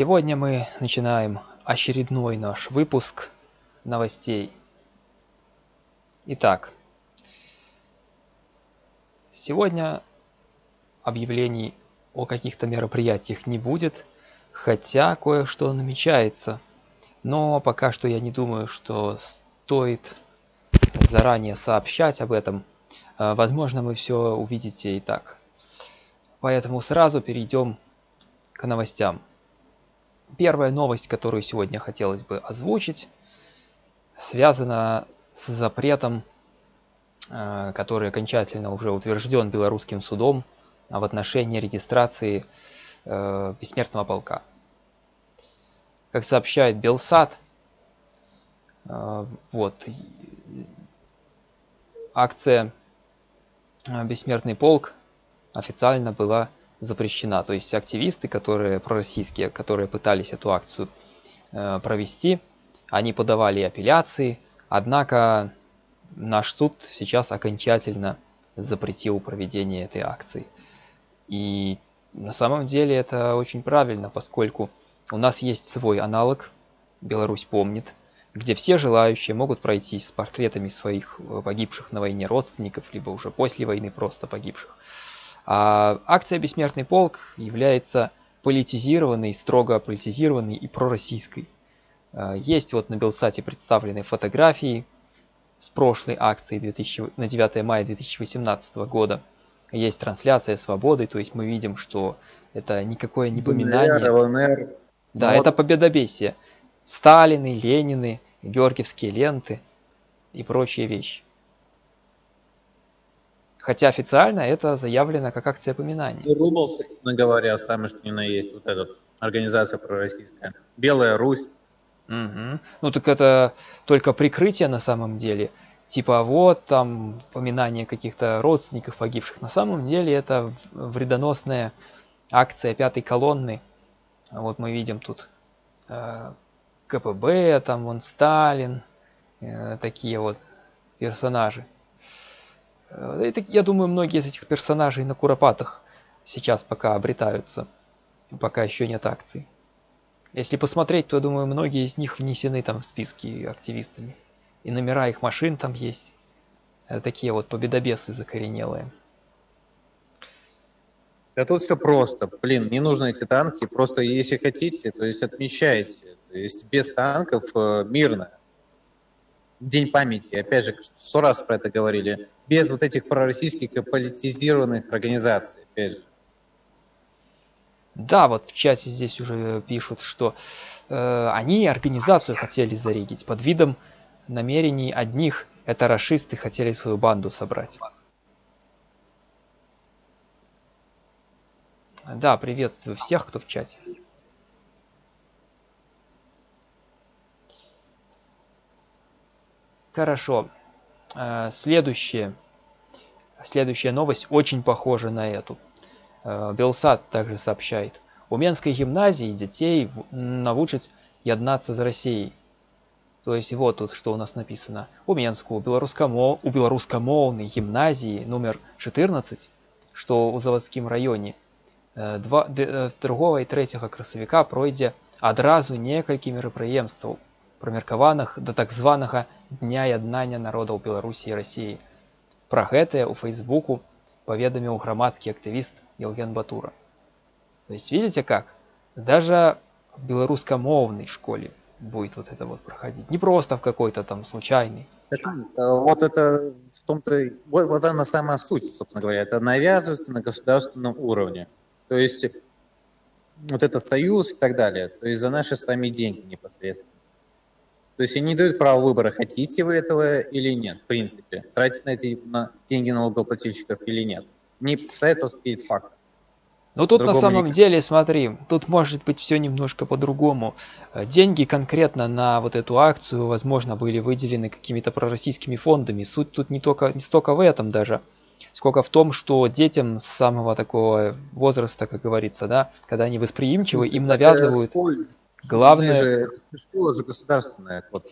Сегодня мы начинаем очередной наш выпуск новостей. Итак, сегодня объявлений о каких-то мероприятиях не будет, хотя кое-что намечается. Но пока что я не думаю, что стоит заранее сообщать об этом. А, возможно, вы все увидите и так. Поэтому сразу перейдем к новостям. Первая новость, которую сегодня хотелось бы озвучить, связана с запретом, э, который окончательно уже утвержден белорусским судом в отношении регистрации э, бессмертного полка. Как сообщает Белсат, э, вот, акция «Бессмертный полк» официально была запрещена. То есть активисты, которые пророссийские, которые пытались эту акцию э, провести, они подавали апелляции, однако наш суд сейчас окончательно запретил проведение этой акции. И на самом деле это очень правильно, поскольку у нас есть свой аналог, Беларусь помнит, где все желающие могут пройти с портретами своих э, погибших на войне родственников, либо уже после войны просто погибших. А акция «Бессмертный полк» является политизированной, строго политизированной и пророссийской. А, есть вот на Белсате представлены фотографии с прошлой акции 2000, на 9 мая 2018 года. Есть трансляция свободы, то есть мы видим, что это никакое не поминание. ДНР, ЛНР. Да, вот. это победобесие. Сталины, Ленины, Георгиевские ленты и прочие вещи. Хотя официально это заявлено как акция поминания. Ну, Рубл, собственно говоря, самое что ни на есть, вот эта организация пророссийская. Белая Русь. Угу. Ну так это только прикрытие на самом деле. Типа вот там поминание каких-то родственников погибших. На самом деле это вредоносная акция пятой колонны. Вот мы видим тут э, КПБ, там вон Сталин, э, такие вот персонажи. Э, это, я думаю, многие из этих персонажей на Куропатах сейчас пока обретаются, пока еще нет акций. Если посмотреть, то, я думаю, многие из них внесены там в списки активистами. И номера их машин там есть. Это такие вот победобесы закоренелые. Да тут все просто. Блин, не нужно эти танки. Просто если хотите, то есть отмечайте. То есть без танков э, мирно. День памяти, опять же, сто раз про это говорили, без вот этих пророссийских и политизированных организаций, опять же. Да, вот в чате здесь уже пишут, что э, они организацию хотели зарегить под видом намерений одних, это расисты хотели свою банду собрать. Да, приветствую всех, кто в чате. Хорошо. Э, следующее. Следующая новость очень похожа на эту. Э, Белсат также сообщает. У Менской гимназии детей научат яднаться за Россией. То есть вот тут что у нас написано. У Менску, у, белорусскому, у белорусскомовной гимназии номер 14, что у заводскім районе, 2, 2 і 3 красавіка пройдзе адразу некалькі мерапрыемстваў прымеркаваных да так званага дня яднання народаў беларусі і рассіі пра гэтае у фейсбуку паведаміў грамадскі актывіст евген батура то есть видите как даже в белорусскомовной школе будет вот это вот проходить не просто в какой-то там случайный это, вот это в том-то вот, вот она самая суть собственно говоря это навязывается на государственном уровне то есть вот этот союз и так далее то есть за наши с вами деньги непосредственно то есть они не дают право выбора, хотите вы этого или нет, в принципе. Тратить на эти на деньги налогоплательщиков или нет. Не касается перед фактом. Ну тут на самом никак. деле, смотри, тут может быть все немножко по-другому. Э, деньги конкретно на вот эту акцию, возможно, были выделены какими-то пророссийскими фондами. Суть тут не только не столько в этом даже, сколько в том, что детям с самого такого возраста, как говорится, да, когда они восприимчивы, им навязывают... Главное... Же, школа же государственная. Вот.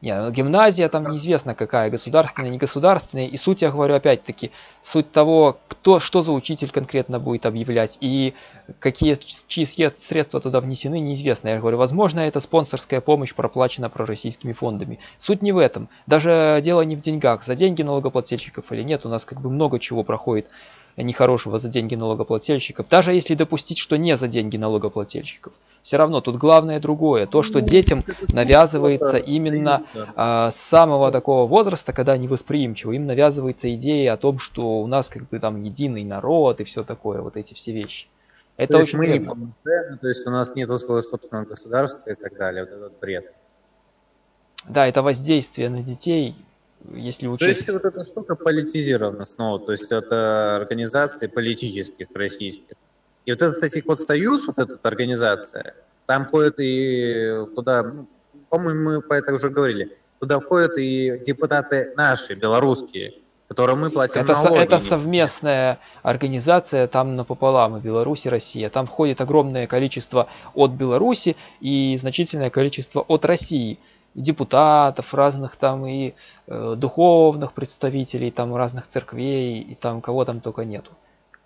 Не, ну, гимназия там неизвестно какая, государственная, не государственная. И суть, я говорю, опять-таки, суть того, кто, что за учитель конкретно будет объявлять и какие чьи средства туда внесены, неизвестно. Я говорю, возможно, это спонсорская помощь проплачена пророссийскими фондами. Суть не в этом. Даже дело не в деньгах. За деньги налогоплательщиков или нет, у нас как бы много чего проходит нехорошего за деньги налогоплательщиков. Даже если допустить, что не за деньги налогоплательщиков все равно тут главное другое. То, что ну, детям навязывается именно а, с самого такого возраста, когда они восприимчивы, им навязывается идея о том, что у нас как бы там единый народ и все такое, вот эти все вещи. Это то очень мы не полноценны, то есть у нас нет своего собственного государства и так далее, вот этот бред. Да, это воздействие на детей, если учесть... То есть вот эта штука политизирована снова, то есть это организации политических российских. И вот этот, кстати, вот союз, вот эта организация, там ходят и туда, ну, по-моему, мы по это уже говорили, туда входят и депутаты наши, белорусские, которым мы платим это, налоги. Это совместная организация, там напополам и Беларусь, и Россия. Там входит огромное количество от Беларуси и значительное количество от России. Депутатов разных там и э, духовных представителей там разных церквей и там кого там только нету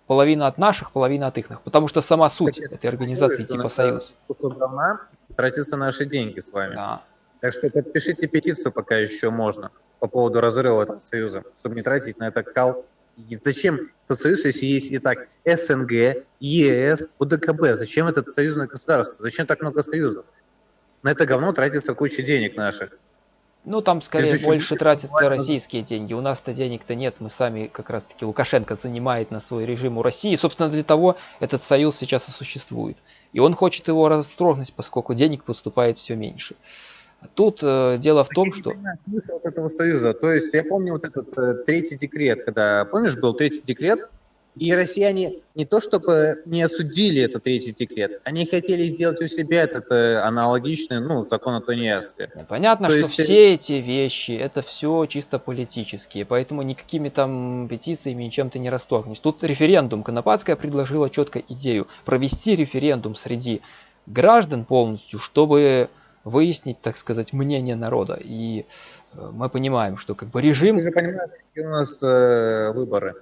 половина от наших, половина от их. Потому что сама суть так этой организации типа Союз. Равна, тратятся наши деньги с вами. Да. Так что подпишите петицию, пока еще можно, по поводу разрыва этого союза, чтобы не тратить на это кал. И зачем этот союз, если есть и так СНГ, ЕС, УДКБ? Зачем этот союзное государство? Зачем так много союзов? На это говно тратится куча денег наших. Ну, там скорее больше тратятся российские деньги. У нас-то денег-то нет. Мы сами, как раз-таки, Лукашенко занимает на свой режим у России. собственно, для того этот союз сейчас и существует. И он хочет его растрогнуть, поскольку денег поступает все меньше. Тут э, дело в том, что... смысл вот этого союза. То есть я помню вот этот э, третий декрет, когда, помнишь, был третий декрет, и россияне не то чтобы не осудили этот третий декрет, они хотели сделать у себя этот э, аналогичный, ну, закон о тунеядстве. Понятно, то что есть... все эти вещи, это все чисто политические, поэтому никакими там петициями ничем ты не расторгнешь. Тут референдум. Конопатская предложила четко идею провести референдум среди граждан полностью, чтобы выяснить, так сказать, мнение народа. И э, мы понимаем, что как бы режим... Ты же понимаешь, какие у нас э, выборы.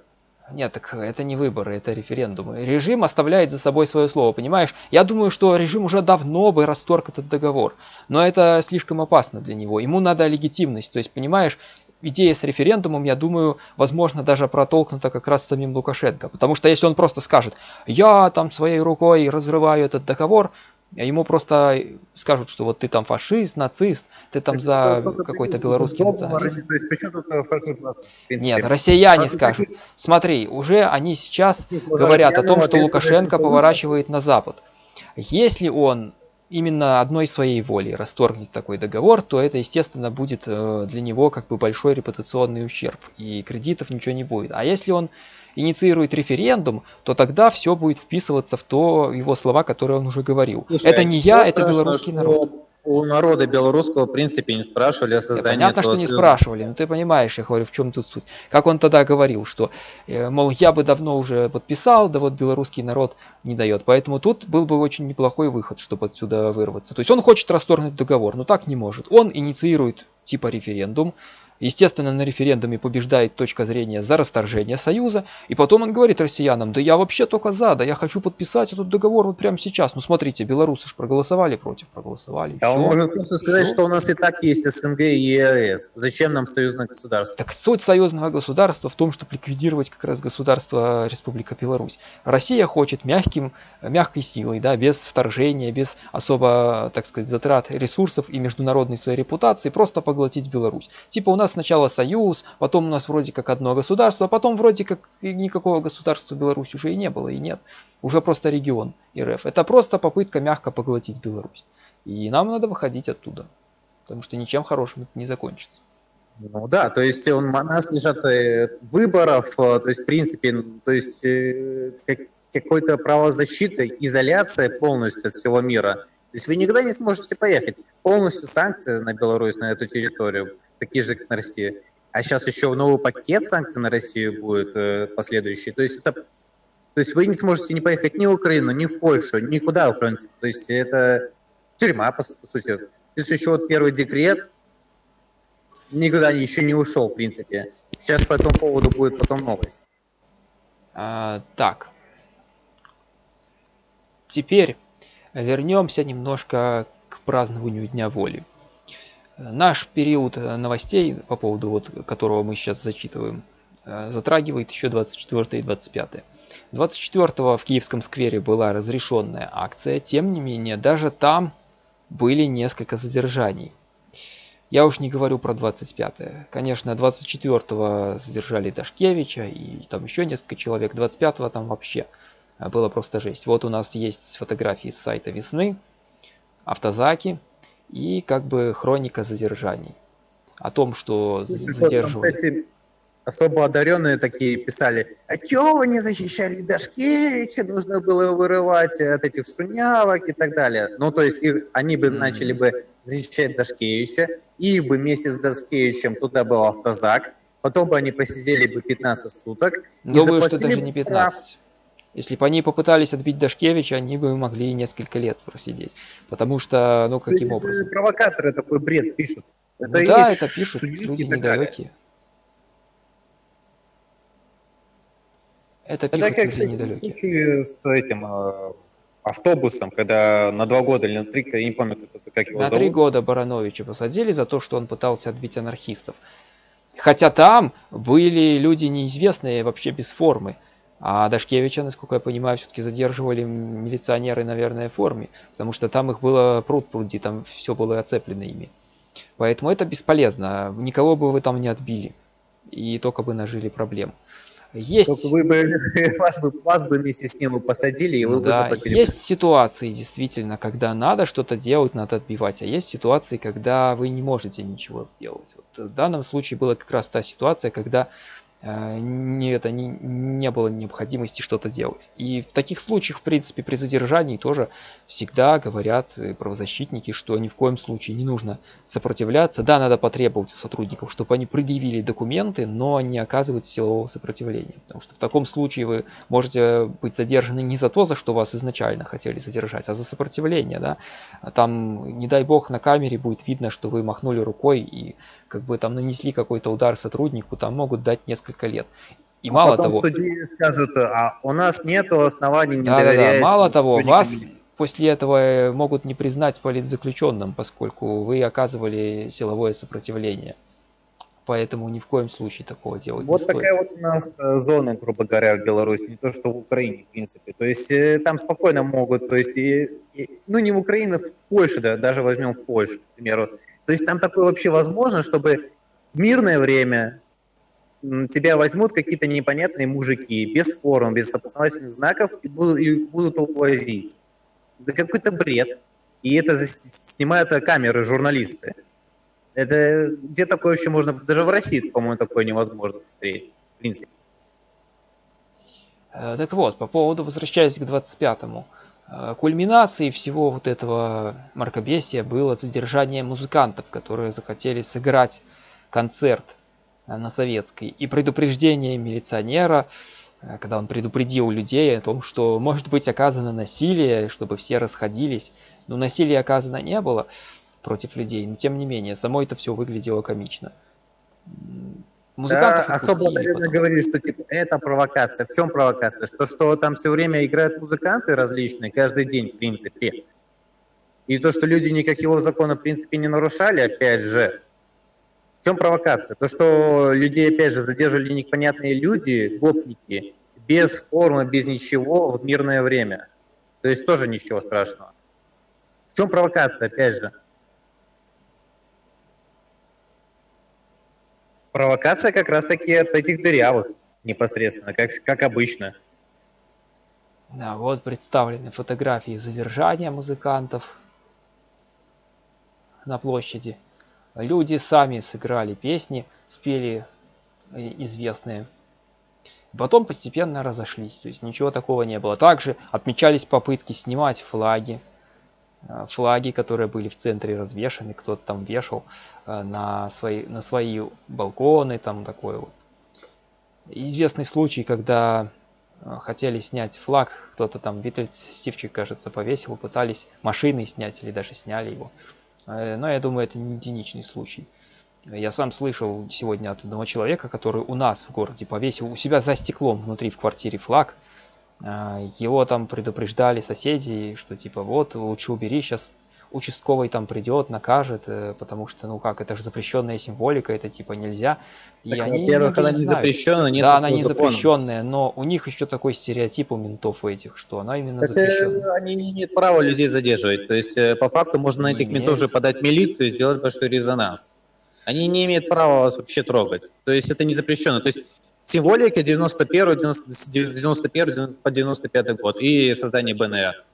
Нет, так это не выборы, это референдумы. Режим оставляет за собой свое слово, понимаешь? Я думаю, что режим уже давно бы расторг этот договор. Но это слишком опасно для него. Ему надо легитимность. То есть, понимаешь, идея с референдумом, я думаю, возможно, даже протолкнута как раз самим Лукашенко. Потому что если он просто скажет, я там своей рукой разрываю этот договор, ему просто скажут, что вот ты там фашист, нацист, ты там за какой-то белорусский национализм. То есть почему тут фашист нас, Нет, россияне скажут. Смотри, уже они сейчас говорят о том, что Лукашенко поворачивает на Запад. Если он именно одной своей воли расторгнет такой договор, то это, естественно, будет э, для него как бы большой репутационный ущерб, и кредитов ничего не будет. А если он инициирует референдум, то тогда все будет вписываться в то его слова, которые он уже говорил. Слушай, это не я, это белорусский народ. У народа белорусского, в принципе, не спрашивали о создании Понятно, что не спрашивали, но ты понимаешь, я говорю, в чем тут суть. Как он тогда говорил, что, э, мол, я бы давно уже подписал, да вот белорусский народ не дает. Поэтому тут был бы очень неплохой выход, чтобы отсюда вырваться. То есть он хочет расторгнуть договор, но так не может. Он инициирует типа референдум, Естественно, на референдуме побеждает точка зрения за расторжение Союза, и потом он говорит россиянам, да я вообще только за, да я хочу подписать этот договор вот прямо сейчас. Ну смотрите, белорусы же проголосовали против, проголосовали. А он может просто сказать, что у нас и так есть СНГ и ЕАЭС. Зачем нам союзное государство? Так суть союзного государства в том, чтобы ликвидировать как раз государство Республика Беларусь. Россия хочет мягким, мягкой силой, да, без вторжения, без особо, так сказать, затрат ресурсов и международной своей репутации, просто поглотить Беларусь. Типа у нас нас сначала союз, потом у нас вроде как одно государство, а потом вроде как никакого государства Беларусь уже и не было, и нет. Уже просто регион РФ. Это просто попытка мягко поглотить Беларусь. И нам надо выходить оттуда, потому что ничем хорошим это не закончится. Ну да, то есть у нас лежат э, выборов, э, то есть в принципе, то есть э, какой-то правозащита, изоляция полностью от всего мира. То есть вы никогда не сможете поехать. Полностью санкции на Беларусь, на эту территорию такие же, как на Россию. А сейчас еще новый пакет санкций на Россию будет э, последующий. То есть это то есть вы не сможете не поехать ни в Украину, ни в Польшу, никуда, в принципе. То есть это тюрьма, по, по сути. Есть еще вот первый декрет, никуда еще не ушел, в принципе. Сейчас по этому поводу будет потом новость. А, так. Теперь вернемся немножко к празднованию Дня воли. Наш период новостей, по поводу вот, которого мы сейчас зачитываем, э, затрагивает еще 24 и 25. 24 в Киевском сквере была разрешенная акция, тем не менее, даже там были несколько задержаний. Я уж не говорю про 25-е. Конечно, 24-го задержали Дашкевича и там еще несколько человек. 25-го там вообще э, было просто жесть. Вот у нас есть фотографии с сайта весны, автозаки и как бы хроника задержаний. О том, что задерживали особо одаренные такие писали, а чего вы не защищали Дашкевича, нужно было вырывать от этих шунявок и так далее. Ну, то есть их, они бы mm-hmm. начали бы защищать Дашкевича, и бы вместе с Дашкевичем туда был автозак, потом бы они посидели бы 15 суток. Думаю, что даже не 15. Прав. Если бы они попытались отбить Дашкевича, они бы могли несколько лет просидеть. Потому что, ну, каким образом? Провокаторы такой бред пишут. Это ну, да, это пишут люди недалекие. Это, это как с, с этим э, автобусом, когда на два года или на три, я не помню, как, его На зовут. три года Барановича посадили за то, что он пытался отбить анархистов. Хотя там были люди неизвестные, вообще без формы. А Дашкевича, насколько я понимаю, все-таки задерживали милиционеры, наверное, в форме. Потому что там их было пруд пруди, там все было оцеплено ими. Поэтому это бесполезно. Никого бы вы там не отбили. И только бы нажили проблем. Есть... Только вы бы, вас бы, вас бы вместе с ним посадили, и вы да, бы заплатили. Есть ситуации, действительно, когда надо что-то делать, надо отбивать, а есть ситуации, когда вы не можете ничего сделать. Вот в данном случае была как раз та ситуация, когда не, это, не, не было необходимости что-то делать. И в таких случаях, в принципе, при задержании тоже всегда говорят э, правозащитники, что ни в коем случае не нужно сопротивляться. Да, надо потребовать у сотрудников, чтобы они предъявили документы, но не оказывать силового сопротивления. Потому что в таком случае вы можете быть задержаны не за то, за что вас изначально хотели задержать, а за сопротивление. Да? А там, не дай бог, на камере будет видно, что вы махнули рукой и как бы там нанесли какой-то удар сотруднику, там могут дать несколько лет. И а мало потом того... судьи скажут, а у нас нет оснований не да, доверять... Да, да. Мало того, вас после этого э, могут не признать политзаключенным, поскольку вы оказывали силовое сопротивление. Поэтому ни в коем случае такого делать вот не стоит. Вот такая вот у нас э, зона, грубо говоря, в Беларуси, не то что в Украине, в принципе. То есть э, там спокойно могут, то есть, и, и, ну не в Украине, в Польше, да, даже возьмем в Польшу, к примеру. То есть там такое вообще возможно, чтобы в мирное время тебя возьмут какие-то непонятные мужики, без форм, без опознавательных знаков, и будут, и будут увозить. Это какой-то бред. И это снимают камеры журналисты. Это где такое еще можно, даже в России, по-моему, такое невозможно встретить, в принципе. Э, так вот, по поводу, возвращаясь к 25-му, э, кульминацией всего вот этого мракобесия было задержание музыкантов, которые захотели сыграть концерт э, на советской, и предупреждение милиционера, когда он предупредил людей о том, что может быть оказано насилие, чтобы все расходились. Но насилия оказано не было против людей, но тем не менее, само это все выглядело комично. Музыкантов да, особо, наверное, говорили, что типа это провокация. В чем провокация? Что, что там все время играют музыканты различные, каждый день, в принципе. И то, что люди никак его закона, в принципе, не нарушали, опять же. В чем провокация? То, что людей, опять же, задерживали непонятные люди, гопники, без формы, без ничего, в мирное время. То есть тоже ничего страшного. В чем провокация, опять же? Провокация как раз-таки от этих дырявых непосредственно, как, как обычно. Да, вот представлены фотографии задержания музыкантов на площади. Люди сами сыграли песни, спели э, известные. Потом постепенно разошлись, то есть ничего такого не было. Также отмечались попытки снимать флаги флаги, которые были в центре развешаны, кто-то там вешал э, на свои, на свои балконы, там такой вот. Известный случай, когда э, хотели снять флаг, кто-то там, Виталий Сивчик, кажется, повесил, пытались машины снять или даже сняли его. Но я думаю, это не единичный случай. Я сам слышал сегодня от одного человека, который у нас в городе повесил у себя за стеклом внутри в квартире флаг. А, его там предупреждали соседи, что типа вот лучше убери, сейчас участковый там придет, накажет, э, потому что, ну как, это же запрещенная символика, это типа нельзя. И так, они во-первых, она не запрещенная, нет Да, она не закона. запрещенная, но у них еще такой стереотип у ментов у этих, что она именно так, запрещенная. Они не имеют права людей задерживать. То есть, э, по факту, можно на этих ментов же подать милицию и сделать большой резонанс. Они не имеют права вас вообще трогать. То есть это не запрещено. То есть символика 91, 91 по 95 год и создание БНР.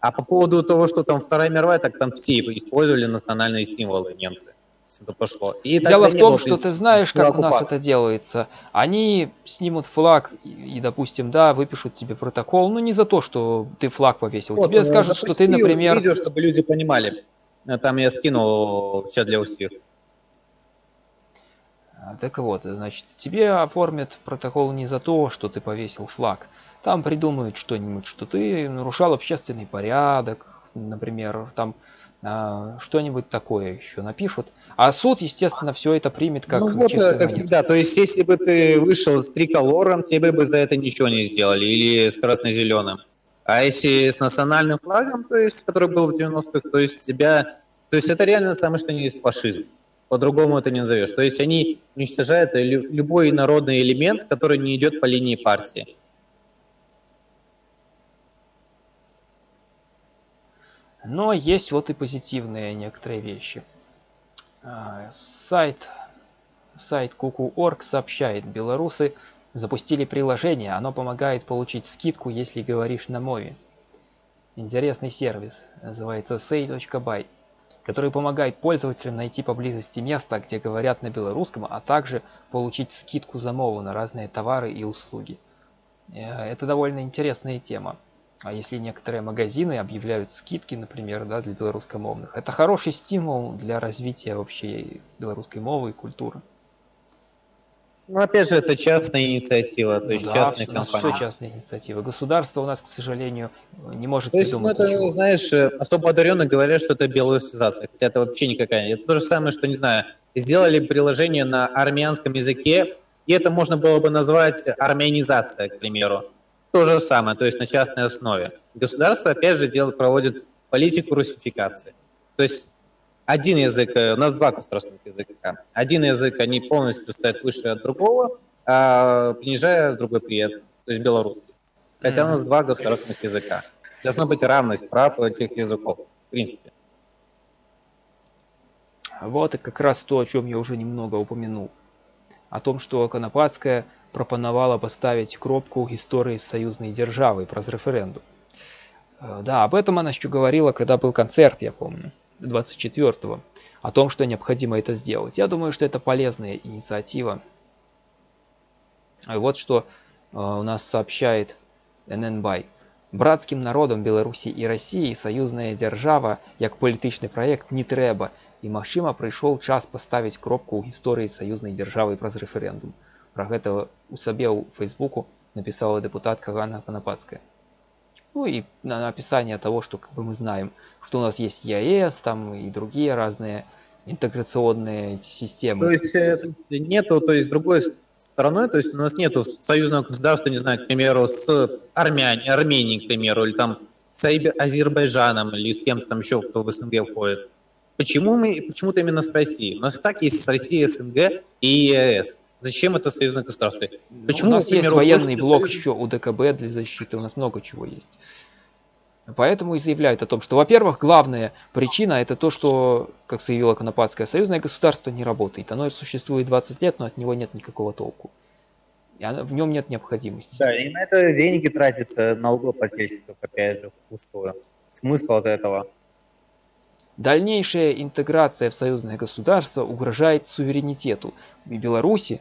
А по поводу того, что там Вторая мировая, так там все использовали национальные символы немцы. Это пошло. И Дело в том, что ты знаешь, как у нас это делается. Они снимут флаг и, и, допустим, да, выпишут тебе протокол, но не за то, что ты флаг повесил. Вот, тебе скажут, что ты, например... видео, чтобы люди понимали. Там я скинул сейчас для всех. А, так вот, значит, тебе оформят протокол не за то, что ты повесил флаг, там придумают что-нибудь, что ты нарушал общественный порядок, например, там а, что-нибудь такое еще напишут. А суд, естественно, все это примет как Ну вот, э, как всегда, то есть если бы ты вышел с триколором, тебе бы за это ничего не сделали, или с красно-зеленым. А если с национальным флагом, то есть, который был в 90-х, то есть себя... То есть это реально самое что не есть фашизм. По-другому это не назовешь. То есть они уничтожают любой народный элемент, который не идет по линии партии. Но есть вот и позитивные некоторые вещи. А, сайт, сайт Kuku.org сообщает, белорусы запустили приложение, оно помогает получить скидку, если говоришь на мове. Интересный сервис, называется say.by, который помогает пользователям найти поблизости место, где говорят на белорусском, а также получить скидку за мову на разные товары и услуги. Э, это довольно интересная тема. А если некоторые магазины объявляют скидки, например, да, для белорусскомовных, это хороший стимул для развития вообще белорусской мовы и культуры. Ну, опять же, это частная инициатива, то есть да, нас компании. все частные инициативы. Государство у нас, к сожалению, не может то есть, придумать ну, это, ничего. знаешь, особо одаренные говорят, что это белорусизация, хотя это вообще никакая. Это то же самое, что, не знаю, сделали приложение на армянском языке, и это можно было бы назвать армянизация, к примеру. То же самое, то есть на частной основе. Государство, опять же, делает, проводит политику русификации. То есть один язык, э, у нас два государственных языка. Один язык, они полностью стоят выше от другого, а понижая другой привет, то есть белорусский. Хотя у нас два государственных языка. Должна быть равность прав этих языков, в принципе. Вот и как раз то, о чем я уже немного упомянул. О том, что Конопатская прапанавала поставить кропку гісторыі саюзнай дзяржавы праз рэферэндум э, да об этом она еще говорила когда был концерт я помню 24 го о том что необходимо это сделать я думаю что это полезная инициатива вот что э, у нас сообщает ННБай. Братским народам Беларуси и России союзная держава, як палітычны проект не трэба і магчыма прыйшоў час поставить кропку ў гісторыі саюзнай дзяржавы праз рэферэндум Про гэта у сабе ў фейсбуку написала депутатка Ганна Конопадская. Ну и на описание того, что как бы мы знаем, что у нас есть ЕАЭС, там и другие разные интеграционные системы. То есть э, нету, то есть другой стороны, то есть у нас нету союзного государства, не знаю, к примеру, с Армяни, Арменией, к примеру, или там с Азербайджаном, или с кем-то там еще, кто в СНГ входит. Почему мы, почему-то именно с Россией? У нас так есть с Россией СНГ и ЕАЭС. Зачем это союзное государство? Почему, у нас есть военный блок союз... еще у ДКБ для защиты, у нас много чего есть. Поэтому и заявляют о том, что, во-первых, главная причина это то, что, как заявила Конопадское, союзное государство не работает. Оно существует 20 лет, но от него нет никакого толку. И оно, в нем нет необходимости. Да, и на это деньги тратятся налогоплательщиков, опять же, впустую. Смысл от этого. Дальнейшая интеграция в союзное государство угрожает суверенитету и Беларуси,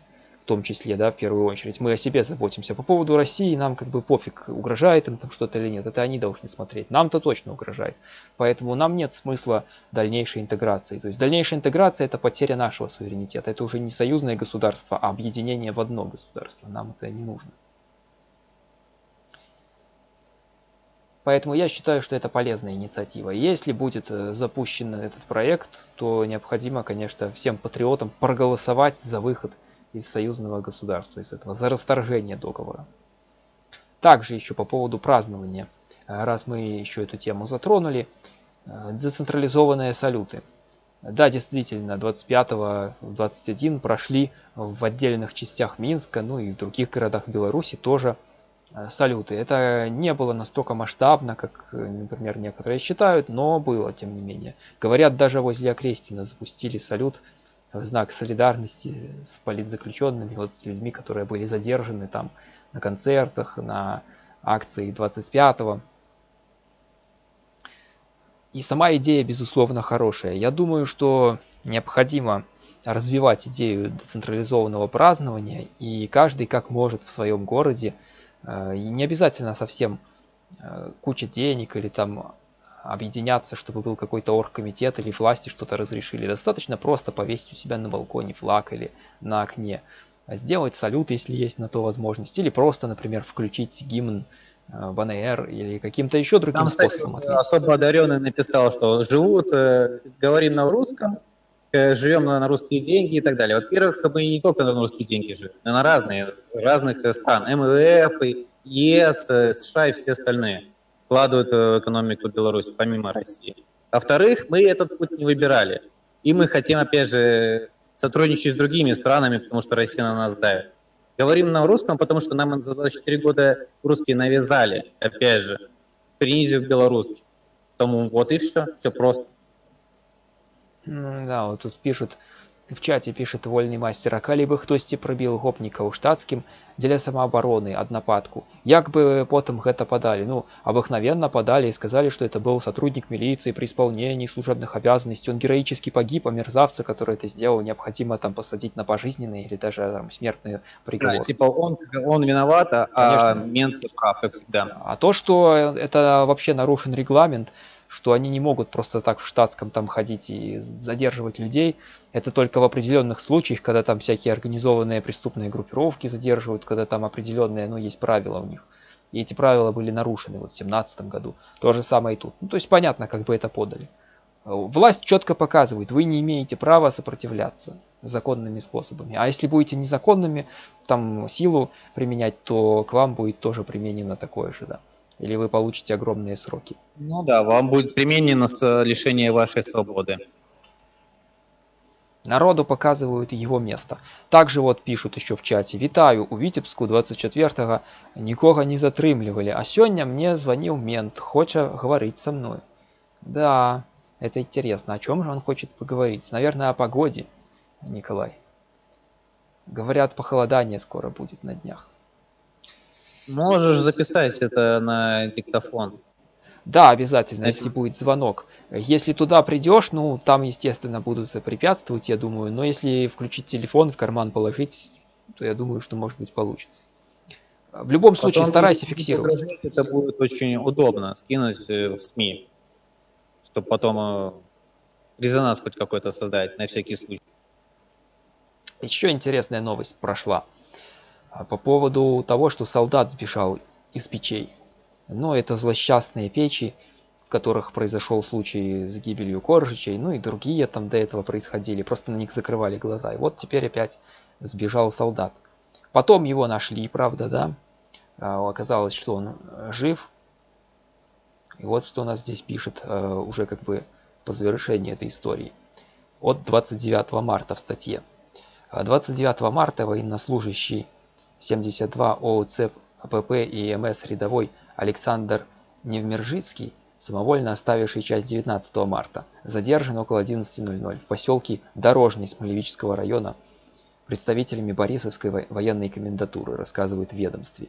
том числе, да, в первую очередь. Мы о себе заботимся. По поводу России нам как бы пофиг, угрожает им там что-то или нет. Это они должны смотреть. Нам-то точно угрожает. Поэтому нам нет смысла дальнейшей интеграции. То есть дальнейшая интеграция это потеря нашего суверенитета. Это уже не союзное государство, а объединение в одно государство. Нам это не нужно. Поэтому я считаю, что это полезная инициатива. Если будет э, запущен этот проект, то необходимо, конечно, всем патриотам проголосовать за выход из союзного государства, из этого, за расторжение договора. Также еще по поводу празднования, э, раз мы еще эту тему затронули, э, децентрализованные салюты. Да, действительно, 25-21 прошли в отдельных частях Минска, ну и в других городах Беларуси тоже Э, салюты. Это не было настолько масштабно, как, например, некоторые считают, но было, тем не менее. Говорят, даже возле Окрестина запустили салют в знак солидарности с политзаключенными, вот с людьми, которые были задержаны там на концертах, на акции 25-го. И сама идея, безусловно, хорошая. Я думаю, что необходимо развивать идею децентрализованного празднования, и каждый как может в своем городе Э, и не обязательно совсем э, куча денег или там объединяться, чтобы был какой-то оргкомитет или власти что-то разрешили. Достаточно просто повесить у себя на балконе флаг или на окне. Сделать салют, если есть на то возможность. Или просто, например, включить гимн э, БНР или каким-то еще другим Там, способом. Кстати, особо одаренный написал, что живут, говорим на русском, Э, живем на, на русские деньги и так далее. Во-первых, мы не только на русские деньги живем, но на разные, разных э, стран. МВФ, ЕС, э, США и все остальные вкладывают в экономику Беларуси, помимо России. Во-вторых, мы этот путь не выбирали. И мы хотим, опять же, сотрудничать с другими странами, потому что Россия на нас давит. Говорим на русском, потому что нам за 24 года русские навязали, опять же, принизив белорусский. Тому вот и все, все просто. Ну да, вот тут пишут, в чате пишет вольный мастер, а калі бы хтосьці прабіў гопнікаў штатскім дзеля самаабароны аднападку як бы потом гэта подали ну обыкновенно подали и сказали что это был сотрудник милиции при исполнении служебных обязанностей он героически погиб а мерзавца который это сделал необходимо там посадить на пожизненный или даже там смертный приговор да, типа он он виноват а мент прав как всегда а то что это вообще нарушен регламент что они не могут просто так в штатском там ходить и задерживать людей. Это только в определенных случаях, когда там всякие организованные преступные группировки задерживают, когда там определенные, ну, есть правила у них. И эти правила были нарушены вот в 2017 году. То же самое и тут. Ну, то есть понятно, как бы это подали. Власть четко показывает, вы не имеете права сопротивляться законными способами. А если будете незаконными, там силу применять, то к вам будет тоже применено такое же, да или вы получите огромные сроки. Ну да, вам будет применено лишение вашей свободы. Народу показывают его место. Также вот пишут еще в чате. Витаю, у Витебску 24-го никого не затрымливали, а сегодня мне звонил мент, хочет говорить со мной. Да, это интересно. О чем же он хочет поговорить? Наверное, о погоде, Николай. Говорят, похолодание скоро будет на днях. Можешь записать это на диктофон. Да, обязательно, если будет звонок. Если туда придешь, ну, там, естественно, будут препятствовать, я думаю. Но если включить телефон, в карман положить, то я думаю, что, может быть, получится. В любом случае, Потом старайся фиксировать. Это будет очень удобно, скинуть э, в СМИ, чтобы потом э, резонанс хоть какой-то создать, на всякий случай. Еще интересная новость прошла. А по поводу того, что солдат сбежал из печей. Но это злосчастные печи, в которых произошел случай с гибелью Коржичей, ну и другие там до этого происходили, просто на них закрывали глаза. И вот теперь опять сбежал солдат. Потом его нашли, правда, да. А, оказалось, что он э, жив. И вот что у нас здесь пишет э, уже как бы по завершении этой истории. От 29 марта в статье. 29 марта военнослужащий 72 ОУЦ АПП и МС рядовой Александр Невмержицкий, самовольно оставивший часть 19 марта, задержан около 11.00 в поселке Дорожный Смолевического района представителями Борисовской военной комендатуры, рассказывает в ведомстве.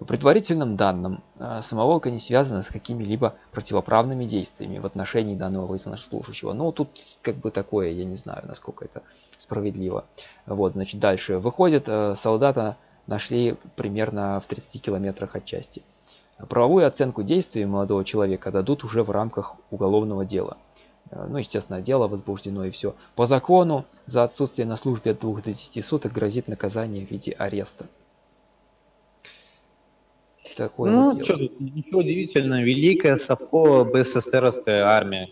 По предварительным данным, э, самоволка не связана с какими-либо противоправными действиями в отношении данного военнослужащего. Но тут как бы такое, я не знаю, насколько это справедливо. Вот, значит, дальше. Выходит, э, солдата нашли примерно в 30 километрах от части. Правовую оценку действий молодого человека дадут уже в рамках уголовного дела. Ну, естественно, дело возбуждено и все. По закону за отсутствие на службе от 2 до 10 суток грозит наказание в виде ареста. Такое Ну, вот что ничего удивительного. Великая совковая БССРовская армия.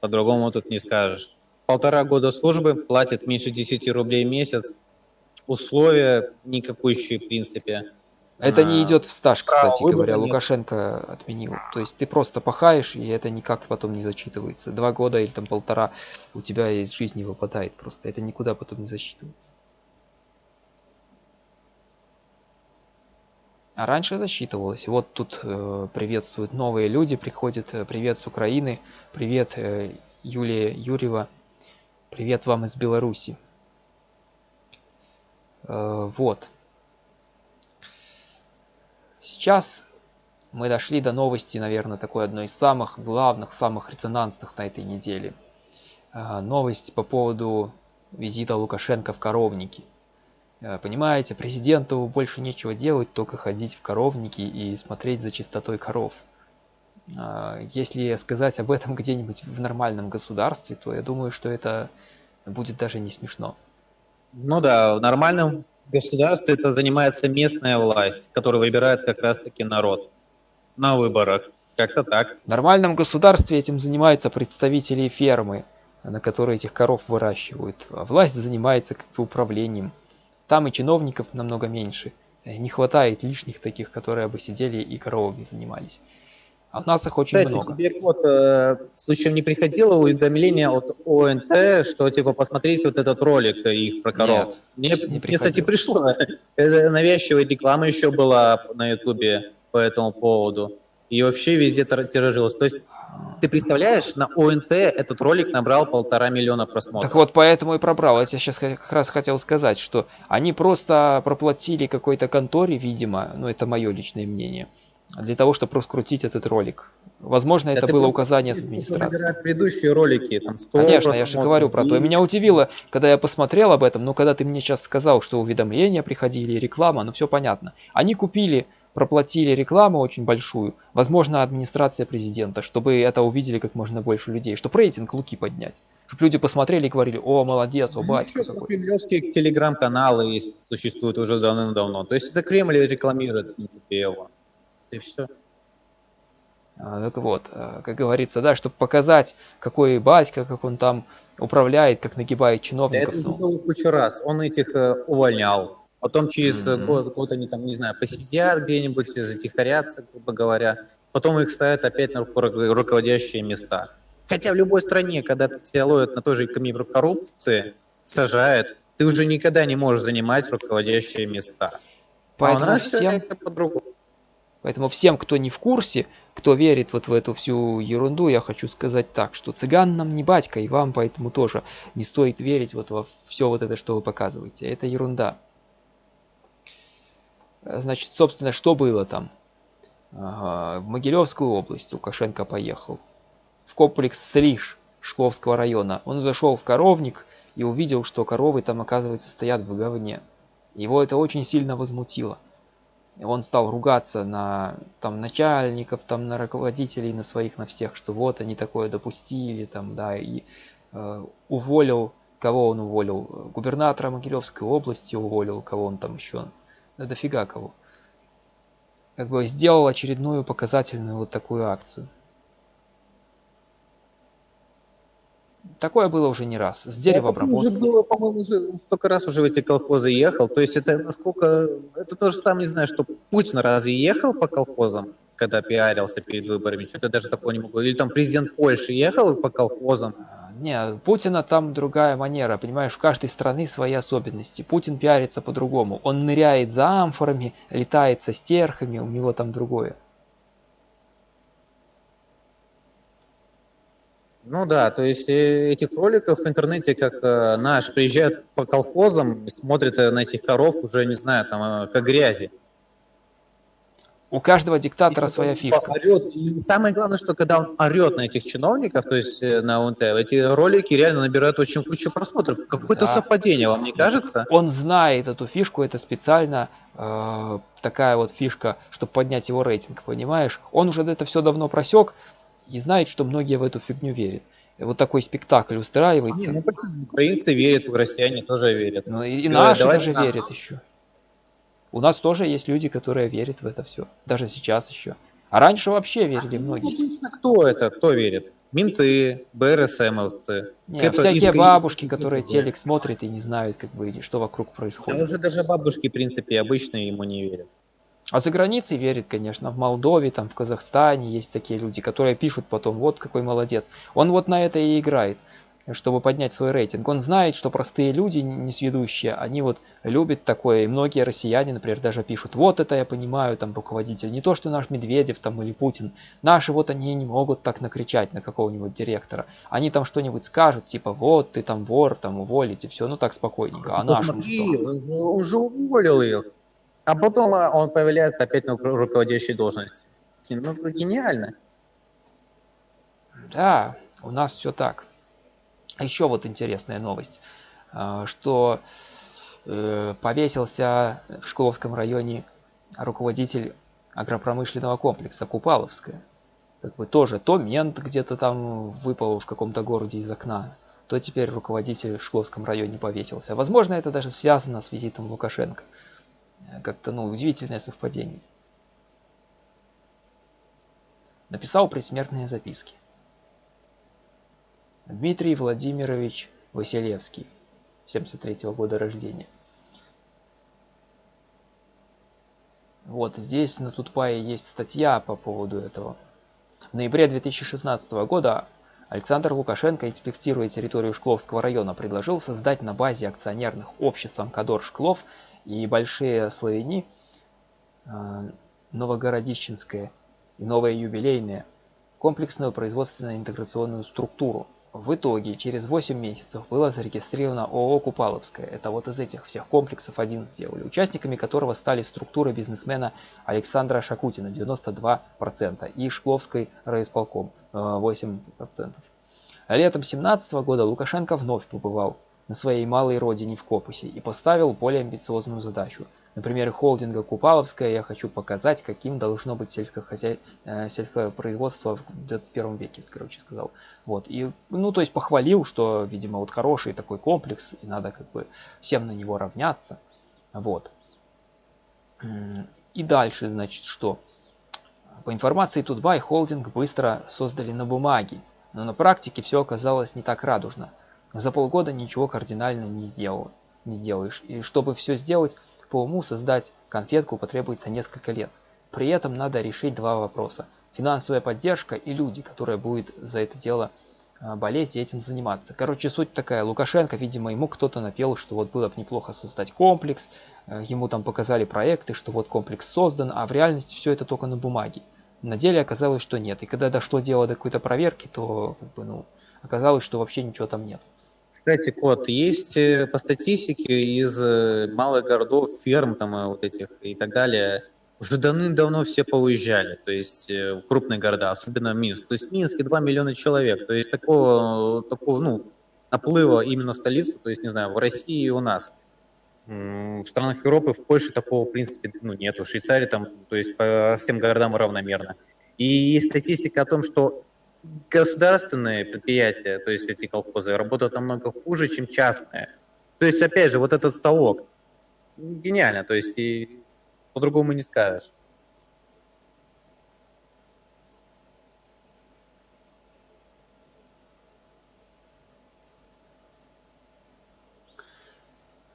По-другому тут не скажешь. Полтора года службы, платит меньше 10 рублей в месяц. Условия никакущие, в принципе. Это не А, идет в стаж, кстати говоря. нет. Лукашенко отменил. То есть ты просто пахаешь, и это никак потом не зачитывается. Два года или там полтора у тебя из жизни выпадает просто. Это никуда потом не засчитывается. А раньше засчитывалось. Вот тут э, приветствуют новые люди, приходят. э, Привет с Украины, привет э, Юлия Юрьева, привет вам из Беларуси. Э, вот. Сейчас мы дошли до новости, наверное, такой одной из самых главных, самых резонансных на этой неделе. А, Новость по поводу визита Лукашенко в коровники. Э, Понимаете, президенту больше нечего делать, только ходить в коровники и смотреть за чистотой коров. Если сказать об этом где-нибудь в нормальном государстве, то я думаю, что это будет даже не смешно. Ну да, в нормальном государстве это занимается местная власть, которую выбирает как раз-таки народ на выборах. Как-то так. В нормальном государстве этим занимаются представители фермы, на которой этих коров выращивают. А власть занимается как бы управлением. Там и чиновников намного меньше. Э, Не хватает лишних таких, которые бы сидели и коровами занимались. А нас их очень Кстати, много. теперь вот, э, случаем не приходило уведомление от ОНТ, что типа посмотрите вот этот ролик их про коров. мне, не мне, кстати, пришло. Это навязчивая реклама еще была на Ютубе по этому поводу. И вообще везде тир- тиражилось. То есть ты представляешь, на ОНТ этот ролик набрал полтора миллиона просмотров. Так вот, поэтому и пробрал. Я тебе сейчас как раз хотел сказать, что они просто проплатили какой-то конторе, видимо, ну это мое личное мнение, для того, чтобы раскрутить этот ролик. Возможно, это ты было указание с администрации. предыдущие ролики, там 100 Конечно, я же говорю про то. И 200. меня удивило, когда я посмотрел об этом, но когда ты мне сейчас сказал, что уведомления приходили, реклама, ну все понятно. Они купили, проплатили рекламу очень большую, возможно, администрация президента, чтобы это увидели как можно больше людей, чтобы рейтинг Луки поднять. Чтобы люди посмотрели и говорили, о, молодец, о, Ну, батька. Кремлевские телеграм-каналы существуют уже давным-давно. То есть это Кремль рекламирует, в принципе, его. И все. А, Так вот, а, как говорится, да, чтобы показать, какой батька, как он там управляет, как нагибает Да чиновников. это уже ну. было кучу раз. Он этих э, увольнял. Потом через э, Мгм. год, год они там, не знаю, посидят где-нибудь, затихарятся, грубо говоря. Потом их ставят опять на ру- руководящие места. Хотя в любой стране, когда тебя ловят на той же камере коррупции, сажают, ты уже никогда не можешь занимать руководящие места. а у Поэтому нас всем, как-то по-другому. Поэтому всем, кто не в курсе, кто верит вот в эту всю ерунду, я хочу сказать так, что цыган нам не батька, и вам поэтому тоже не стоит верить вот во все вот это, что вы показываете. Это ерунда. Э, Значит, собственно, что было там? В Могилевскую область Лукашенко поехал. В комплекс Слиш Шкловского района. Он зашел в коровник и увидел, что коровы там, оказывается, стоят в говне. Его это очень сильно возмутило. Он стал ругаться на там начальников, там на руководителей, на своих, на всех, что вот они такое допустили, там, да, и э, уволил, кого он уволил? Губернатора Могилевской области уволил, кого он там еще? Да дофига кого. Как бы сделал очередную показательную вот такую акцию. Такое было уже не раз. С Это уже деревообработкой. было, по-моему, уже столько раз уже в эти колхозы ехал. То есть это насколько... Это то же самое, не знаю, что Путин разве ехал по колхозам, когда пиарился перед выборами? Что-то даже такого не могу. Или там президент Польши ехал по колхозам. А, Не, Путина там другая манера, понимаешь, у каждой страны свои особенности. Путин пиарится по-другому. Он ныряет за амфорами, летает со стерхами, у него там другое. Ну да, то есть этих роликов в интернете, как э, наш, приезжают по колхозам и смотрят э, на этих коров уже, не знаю, там, э, как грязи. У каждого диктатора И своя фишка. орёт. И самое главное, что когда он орет на этих чиновников, то есть на ОНТ, эти ролики реально набирают очень кучу просмотров. Какое-то Да. совпадение, вам не кажется? Он знает эту фишку, это специально э, такая вот фишка, чтобы поднять его рейтинг, понимаешь? Он уже это все давно просек и знает, что многие в эту фигню верят. Вот такой спектакль устраивается. ну почему? Украинцы верят, россияне тоже верят. Ну и, и наши даже нам. верят еще. У нас тоже есть люди, которые верят в это все. Даже сейчас еще. А раньше вообще верили а, многие. Ну, кто это? Кто верит? Менты, БРСМовцы. Не, всякие бабушки, которые телек смотрят и не знают, как бы, что вокруг происходит. Да уже даже бабушки, в принципе, обычно ему не верят. А за границей верит, конечно, в Молдове, там, в Казахстане есть такие люди, которые пишут потом, вот какой молодец. Он вот на это и играет чтобы поднять свой рейтинг. Он знает, что простые люди, несведущие, они вот любят такое. И многие россияне, например, даже пишут, вот это я понимаю, там, руководитель. Не то, что наш Медведев там или Путин. Наши вот они не могут так накричать на какого-нибудь директора. Они там что-нибудь скажут, типа, вот ты там вор, там уволите, все, ну так спокойненько. А ну, наши что? Он же уволил их. А потом а, он появляется опять на руководящей должности. Ну, это гениально. Да, у нас все так. Еще вот интересная новость, а, что э, повесился в Шкловском районе руководитель агропромышленного комплекса Купаловская. Как бы тоже то мент где-то там выпал в каком-то городе из окна, то теперь руководитель в Шкловском районе повесился. Возможно, это даже связано с визитом Лукашенко. Как-то, ну, удивительное совпадение. Написал предсмертные записки. Дмитрий Владимирович Василевский, 73 -го года рождения. Вот здесь на Тутпае есть статья по поводу этого. В ноябре 2016 года Александр Лукашенко, инспектируя территорию Шкловского района, предложил создать на базе акционерных обществ Амкадор Шклов и Большие Славяни, э, Новогородищенское и Новое Юбилейное комплексную производственно-интеграционную структуру – в итоге через 8 месяцев было зарегистрировано ООО «Купаловская». Это вот из этих всех комплексов один сделали. Участниками которого стали структуры бизнесмена Александра Шакутина 92% и Шкловской райисполком 8%. Летом 2017 года Лукашенко вновь побывал на своей малой родине в Копусе и поставил более амбициозную задачу – на примере холдинга Купаловская я хочу показать, каким должно быть сельскохозя... Э, сельское производство в 21 веке, короче сказал. Вот. И, ну, то есть похвалил, что, видимо, вот хороший такой комплекс, и надо как бы всем на него равняться. Вот. И дальше, значит, что? По информации Тутбай, холдинг быстро создали на бумаге, но на практике все оказалось не так радужно. За полгода ничего кардинально не сделал, не сделаешь. И чтобы все сделать, по уму создать конфетку потребуется несколько лет. При этом надо решить два вопроса. Финансовая поддержка и люди, которые будут за это дело а, болеть и этим заниматься. Короче, суть такая. Лукашенко, видимо, ему кто-то напел, что вот было бы неплохо создать комплекс. Э, ему там показали проекты, что вот комплекс создан, а в реальности все это только на бумаге. На деле оказалось, что нет. И когда дошло дело до какой-то проверки, то как бы, ну, оказалось, что вообще ничего там нет. Кстати, Кот, есть э, по статистике из э, малых городов, ферм там э, вот этих и так далее, уже давным-давно все поуезжали, то есть крупные города, особенно Минск. То есть в Минске 2 миллиона человек, то есть такого, такого ну, наплыва именно в столицу, то есть, не знаю, в России и у нас. В странах Европы, в Польше такого, в принципе, ну, нету. В Швейцарии там, то есть по всем городам равномерно. И есть статистика о том, что государственные предприятия, то есть эти колхозы, работают намного хуже, чем частные. То есть, опять же, вот этот совок, гениально, то есть и по-другому не скажешь.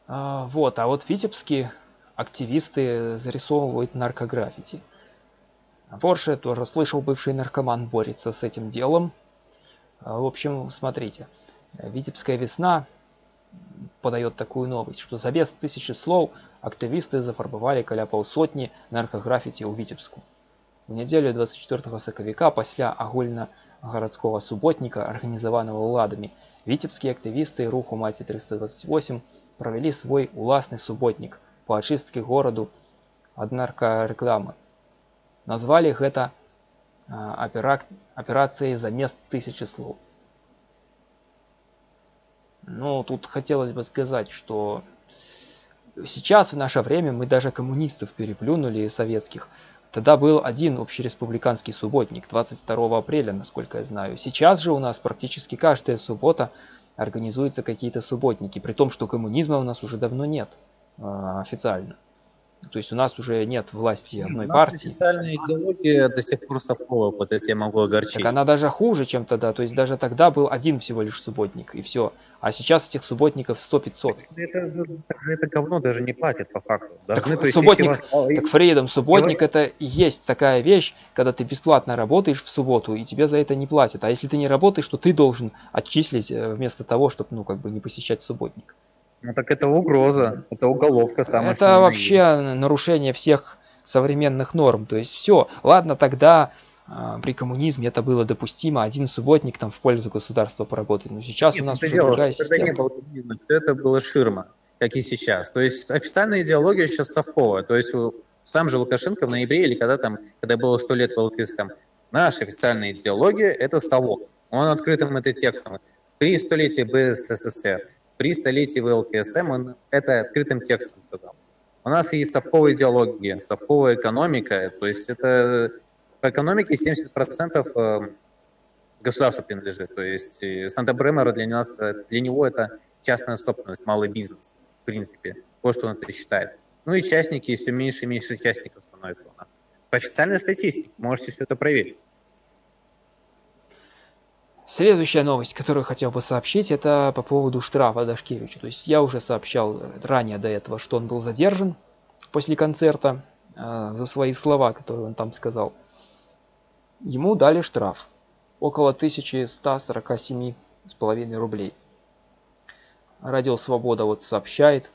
А, вот, а вот в Витебске активисты зарисовывают наркограффити. Порше тоже слышал, бывший наркоман борется с этим делом. А, в общем, смотрите. Витебская весна подает такую новость, что за без тысячи слов активисты зафарбовали каля полсотни наркограффити у Витебску. В неделю 24 соковика пасля агульна-городского субботника, организованного уладами, витебские активисты руху Маці 328 провели свой уласный субботник по очистке городу от наркорекламы. Назвалі гэта операцией замест тысячи слов. Ну, тут хотелось бы сказать, что сейчас, в наше время, мы даже коммунистов переплюнули советских. Тогда был один общереспубликанский субботник, 22 апреля, насколько я знаю. Сейчас же у нас практически каждая суббота организуются какие-то субботники, при том, что коммунизма у нас уже давно нет э, официально. То есть у нас уже нет власти одной У партии. официальная идеология до сих пор совковая, вот это я могу огорчить. Так она даже хуже, чем тогда. То есть даже тогда был один всего лишь субботник, и все. А сейчас этих субботников 100-500. Это, за это говно даже не платят по факту. Должны, так, то есть, субботник, вас... так Фридом, субботник это и есть такая вещь, когда ты бесплатно работаешь в субботу, и тебе за это не платят. А если ты не работаешь, то ты должен отчислить э, вместо того, чтобы, ну, как бы не посещать субботник. Ну так это угроза, это уголовка самая. Это вообще есть. нарушение всех современных норм. То есть все, ладно, тогда э, при коммунизме это было допустимо, один субботник там в пользу государства поработать. Но сейчас Нет, у нас это уже дело, другая система. не было коммунизма, все это было ширма, как и сейчас. То есть официальная идеология сейчас совковая. То есть сам же Лукашенко в ноябре или когда там, когда было сто лет в ЛКСМ, наша официальная идеология – это совок. Он открытым это текстом. При столетии БССР при столетии ВЛКСМ он это открытым текстом сказал. У нас есть совковая идеология, совковая экономика, то есть это по экономике 70% э, государству принадлежит. То есть Санта-Бремера для нас, для него это частная собственность, малый бизнес, в принципе, то, что он это считает. Ну и частники, все меньше и меньше частников становится у нас. По официальной статистике можете все это проверить. Следующая новость, которую хотел бы сообщить, это по поводу штрафа Дашкевичу. То есть я уже сообщал ранее до этого, что он был задержан после концерта э, за свои слова, которые он там сказал. Ему дали штраф около 1147,5 рублей. Радио Свобода вот сообщает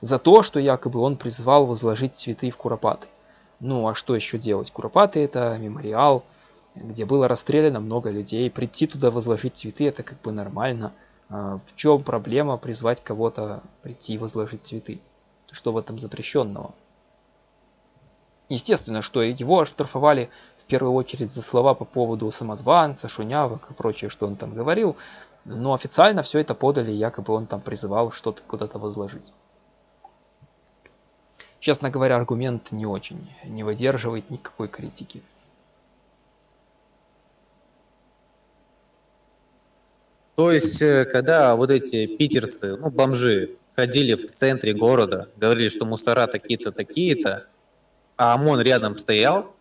за то, что якобы он призвал возложить цветы в Куропаты. Ну а что еще делать? Куропаты это мемориал, где было расстреляно много людей. Прийти туда возложить цветы это как бы нормально. А в чем проблема призвать кого-то прийти и возложить цветы? Что в этом запрещенного? Естественно, что его оштрафовали в первую очередь за слова по поводу самозванца, шунявок и прочее, что он там говорил. Но официально все это подали, якобы он там призывал что-то куда-то возложить. Честно говоря, аргумент не очень, не выдерживает никакой критики. То есть, э, когда вот эти питерцы, ну, бомжи, ходили в центре города, говорили, что мусора такие-то, такие-то, а ОМОН рядом стоял,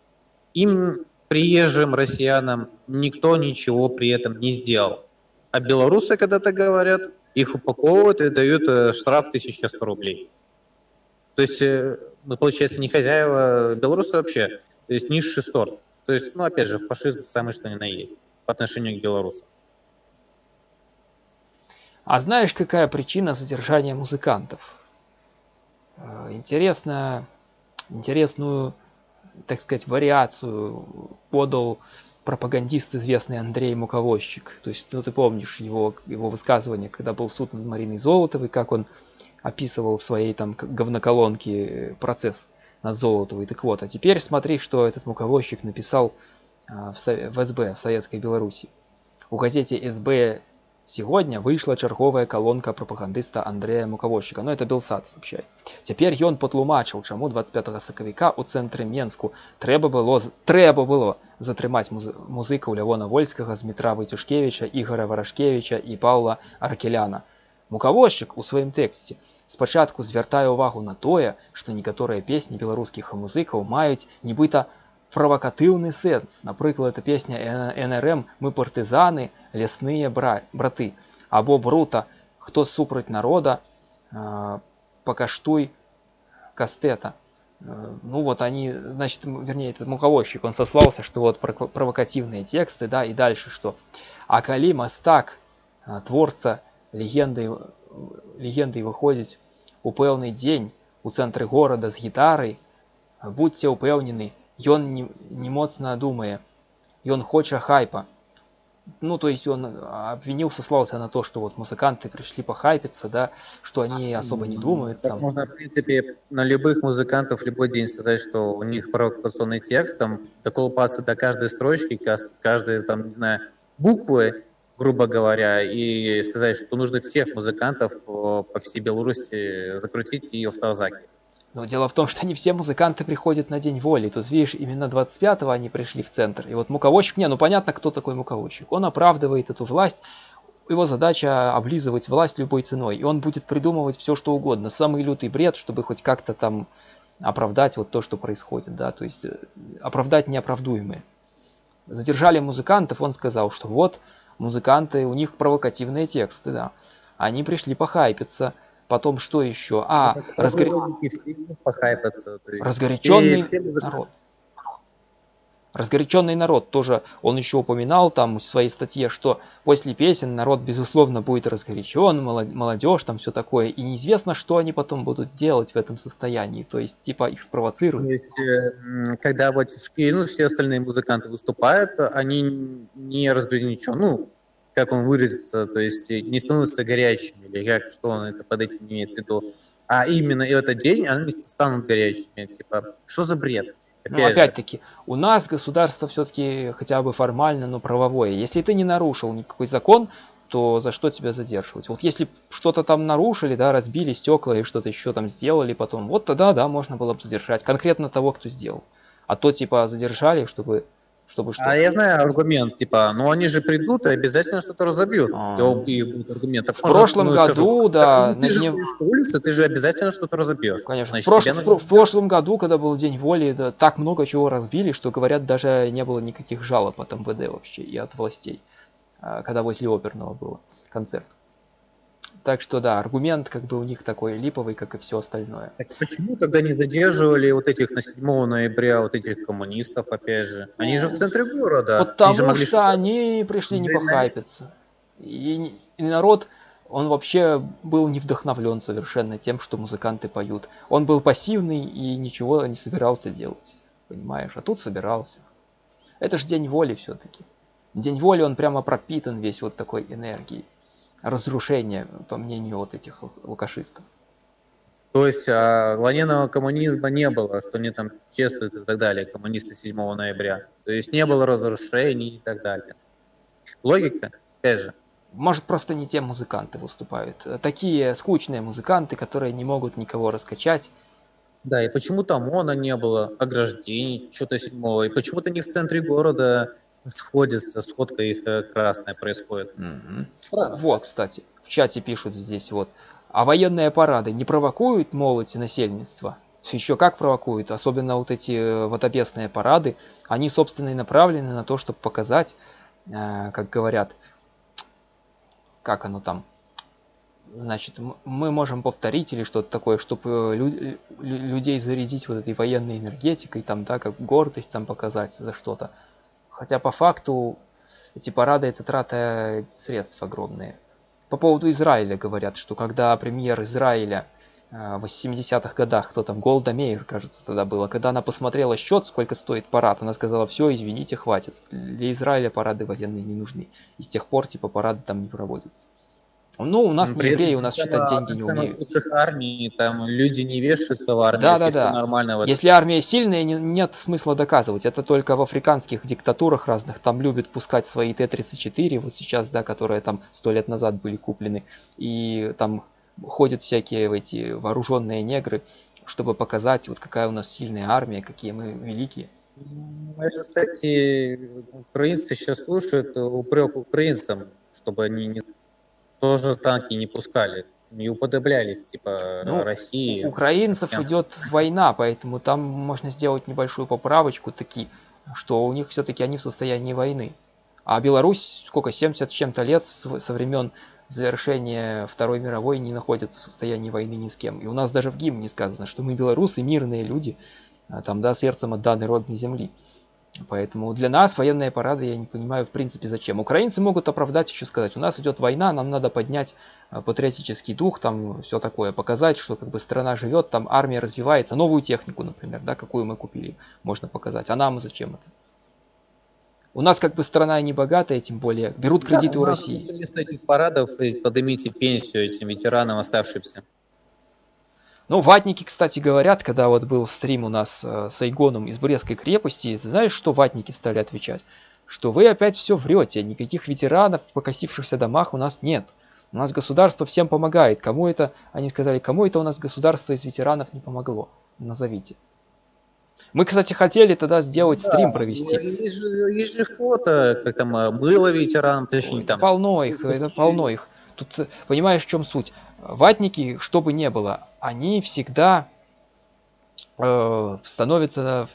им, приезжим россиянам, никто ничего при этом не сделал. А белорусы когда-то говорят, их упаковывают и дают э, штраф 1100 рублей. То есть э, мы, получается, не хозяева белорусы вообще, то есть низший сорт. То есть, ну, опять же, фашизм самый что ни на есть по отношению к белорусам. А знаешь, какая причина задержания музыкантов? Э, интересно, интересную, так сказать, вариацию подал пропагандист известный Андрей Муковозчик. То есть, ну ты помнишь его, его высказывание, когда был суд над Мариной Золотовой, как он описывал в своей там говноколонке процесс над Золотовой. Так вот, а теперь смотри, что этот Муковозчик написал э, в, СБ Советской Беларуси. У газете СБ Сегодня вышла черговая колонка прапагандыста Андрэя Мукавольшчыка. Ну это Белсад сообщает. Цяпер ён патлумачыў, чаму 25 сакавіка ў цэнтры Менску трэба было трэба было затрымаць муз музыкаў Лявона Вольскага, Змітра Вайцюшкевіча, Ігора Варашкевіча і Паўла Аркеляна. Мукавольшчык у сваім тэксце спачатку звяртае ўвагу на тое, што некаторыя песні беларускіх музыкаў маюць нібыта правакатыўны сэнс. Напрыклад, это песня НРМ мы партызаны, лясныя бра браты або брута, хто супраць народа, э, покаштуй кастэта. Э, ну вот они, значит, вернее, этот муковозчик, он сослался, что вот провокативные тексты, да, и дальше что. А калі мастак, э, творца легенды, легенды выходзіць у пэўны дзень у цэнтры горада з гітарай, будьце ўпэўнены, ён не, моцна думае ён хоча хайпа. Ну то есть он обвинил сослался на то что вот музыканты пришли похайпиться да что они особо не думают так можно в принципе на любых музыкантов любой день сказать что у них провокационный текст там доколупаться до каждой строчки каждой там не знаю буквы грубо говоря, и сказать, что нужно всех музыкантов по всей Беларуси закрутить и в Талзаке. Но дело в том, что не все музыканты приходят на День воли. Тут, видишь, именно 25-го они пришли в центр. И вот муководчик, не, ну понятно, кто такой муководчик. Он оправдывает эту власть его задача облизывать власть любой ценой, и он будет придумывать все, что угодно, самый лютый бред, чтобы хоть как-то там оправдать вот то, что происходит, да, то есть э, оправдать неоправдуемое. Задержали музыкантов, он сказал, что вот музыканты, у них провокативные тексты, да, они пришли похайпиться, потом что еще? А, разгор... разгоряченный народ. Разгоряченный народ. Тоже он еще упоминал там в своей статье что после песен народ безусловно будет разгорячен молодежь там все такое. И неизвестно что они потом будут делать в этом состоянии. То есть типа их спровоцируют. То есть э, когда вот ну, все остальные музыканты выступают они не разгорячены ну как он выразится то есть не становятся горячими или как что он это под этим имеет в виду а именно этот день они станут горячими типа что за бред ну, опять-таки, у нас государство все-таки хотя бы формально, но правовое. Если ты не нарушил никакой закон, то за что тебя задерживать? Вот если что-то там нарушили, да, разбили стекла и что-то еще там сделали потом, вот тогда, да, можно было бы задержать конкретно того, кто сделал. А то, типа, задержали, чтобы чтобы что? А я знаю аргумент, типа, ну они же придут и обязательно что-то разобьют. А. И, и аргумент. Так в прошлом ну, году, скажу, да. Так, ну, ты же дне... по улице, ты же обязательно что-то разобьешь. Конечно. Значит, в, прош... в, в прошлом году, когда был День воли, да, так много чего разбили, что, говорят, даже не было никаких жалоб от МВД вообще и от властей, а, когда возле оперного было концерт. Так что да, аргумент как бы у них такой липовый, как и все остальное. Так почему тогда не задерживали вот этих на 7 ноября, вот этих коммунистов, опять же? Они же в центре города. Потому они могли что они пришли не похайпиться. И, и народ, он вообще был не вдохновлен совершенно тем, что музыканты поют. Он был пассивный и ничего не собирался делать. Понимаешь? А тут собирался. Это же день воли все-таки. День воли, он прямо пропитан весь вот такой энергией разрушения, по мнению вот этих лукашистов. То есть а, военного коммунизма не было, что они там чествуют и так далее, коммунисты 7 ноября. То есть не было разрушений и так далее. Логика, опять же. Может, просто не те музыканты выступают. Такие скучные музыканты, которые не могут никого раскачать. Да, и почему там ОМОНа не было, ограждений, что-то седьмого, и почему-то не в центре города сходится, сходка их э, красная происходит. Угу. Вот, кстати, в чате пишут здесь вот. А военные парады не провокуют молодь и насельництво? Еще как провокуют, особенно вот эти э, водопесные парады. Они, собственно, и направлены на то, чтобы показать, э, как говорят, как оно там, значит, мы можем повторить или что-то такое, чтобы лю людей зарядить вот этой военной энергетикой, там, да, как гордость там показать за что-то. Хотя по факту эти парады это трата средств огромные. По поводу Израиля говорят, что когда премьер Израиля э, в 80-х годах, кто там, Голда Мейер, кажется, тогда было, когда она посмотрела счет, сколько стоит парад, она сказала, все, извините, хватит. Для Израиля парады военные не нужны. И с тех пор, типа, парады там не проводятся. Ну, у нас При не евреи, у нас считать деньги не умеют. Армии там люди не вешаются в армии, да, да, да. нормально. Если армия сильная, не, нет смысла доказывать. Это только в африканских диктатурах разных. Там любят пускать свои Т-34, вот сейчас, да, которые там сто лет назад были куплены. И там ходят всякие эти вооруженные негры, чтобы показать, вот какая у нас сильная армия, какие мы великие. Это, кстати, украинцы сейчас слушают упрек украинцам, чтобы они не тоже танки не пускали, не уподоблялись, типа, ну, России. Украинцев идет война, поэтому там можно сделать небольшую поправочку, таки, что у них все-таки они в состоянии войны. А Беларусь, сколько, 70 с чем-то лет со времен завершения Второй мировой не находится в состоянии войны ни с кем. И у нас даже в гимне сказано, что мы белорусы, мирные люди, а там, да, сердцем отданы родной земли. Поэтому для нас военные парады я не понимаю в принципе зачем. Украинцы могут оправдать еще сказать, у нас идет война, нам надо поднять э, патриотический дух, там все такое, показать, что как бы страна живет, там армия развивается, новую технику, например, да, какую мы купили, можно показать. А нам зачем это? У нас как бы страна не богатая, тем более берут кредиты да, у, у России. Вместо этих парадов поднимите пенсию этим ветеранам оставшимся. Ну, ватники, кстати, говорят, когда вот был стрим у нас э, с Айгоном из Брестской крепости, знаешь, что ватники стали отвечать? Что вы опять все врете, никаких ветеранов в покосившихся домах у нас нет. У нас государство всем помогает. Кому это, они сказали, кому это у нас государство из ветеранов не помогло? Назовите. Мы, кстати, хотели тогда сделать да, стрим провести. Есть же, есть же фото, как там было ветеранам, точнее там. Полно их, это полно их. Тут понимаешь, в чем суть? Ватники, что бы ни было, они всегда э, становятся на,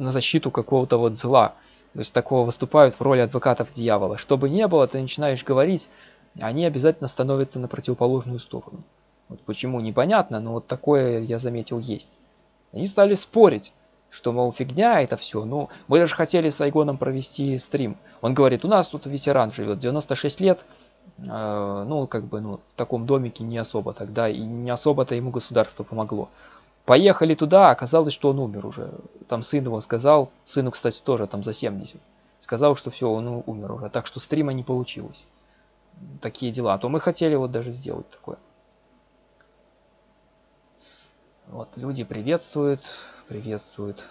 на защиту какого-то вот зла. То есть такого выступают в роли адвокатов дьявола. Что бы ни было, ты начинаешь говорить, они обязательно становятся на противоположную сторону. Вот почему непонятно, но вот такое я заметил есть. Они стали спорить, что, мол, фигня это все. Ну, мы даже хотели с Айгоном провести стрим. Он говорит, у нас тут ветеран живет, 96 лет, ну, как бы, ну, в таком домике не особо тогда, и не особо-то ему государство помогло. Поехали туда, оказалось, что он умер уже. Там сын его сказал, сыну, кстати, тоже там за 70. Сказал, что все, он умер уже. Так что стрима не получилось. Такие дела. А то мы хотели вот даже сделать такое. Вот, люди приветствуют, приветствуют.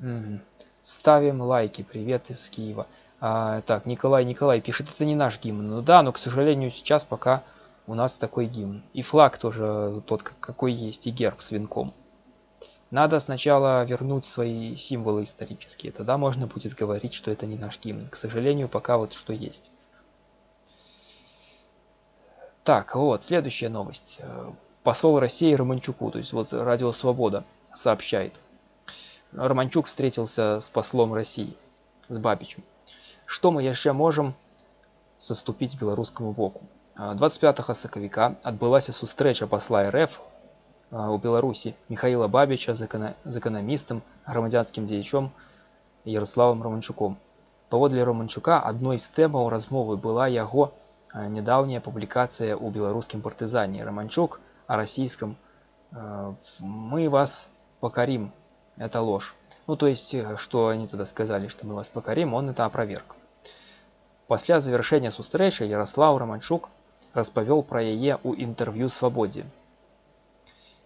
Угу. Ставим лайки. Привет из Киева. А, так, Николай, Николай пишет, это не наш гимн. Ну да, но, к сожалению, сейчас пока у нас такой гимн. И флаг тоже тот, какой есть, и герб с венком. Надо сначала вернуть свои символы исторические, тогда можно будет говорить, что это не наш гимн. К сожалению, пока вот что есть. Так, вот, следующая новость. Посол России Романчуку, то есть вот Радио Свобода сообщает. Романчук встретился с послом России, с Бабичем. Что мы еще можем соступить белорусскому боку? 25 сакавіка адбылася сустрэча пасла РФ у Беларусі Михаила Бабіча з эканамістам грамадзянскім дзеячом Ярославам Романчуком. Паводле Романчука адной з тэмаў размовы была яго нядаўняя публікацыя ў беларускім партызане Романчук о расійском мы вас покорим это ложь ну то есть что они тогда сказали что мы вас покорим он это опроверг пасля завершэння сустрэчы Ярослав Романчук распавёл пра яе ў інтэрв'ю свабодзе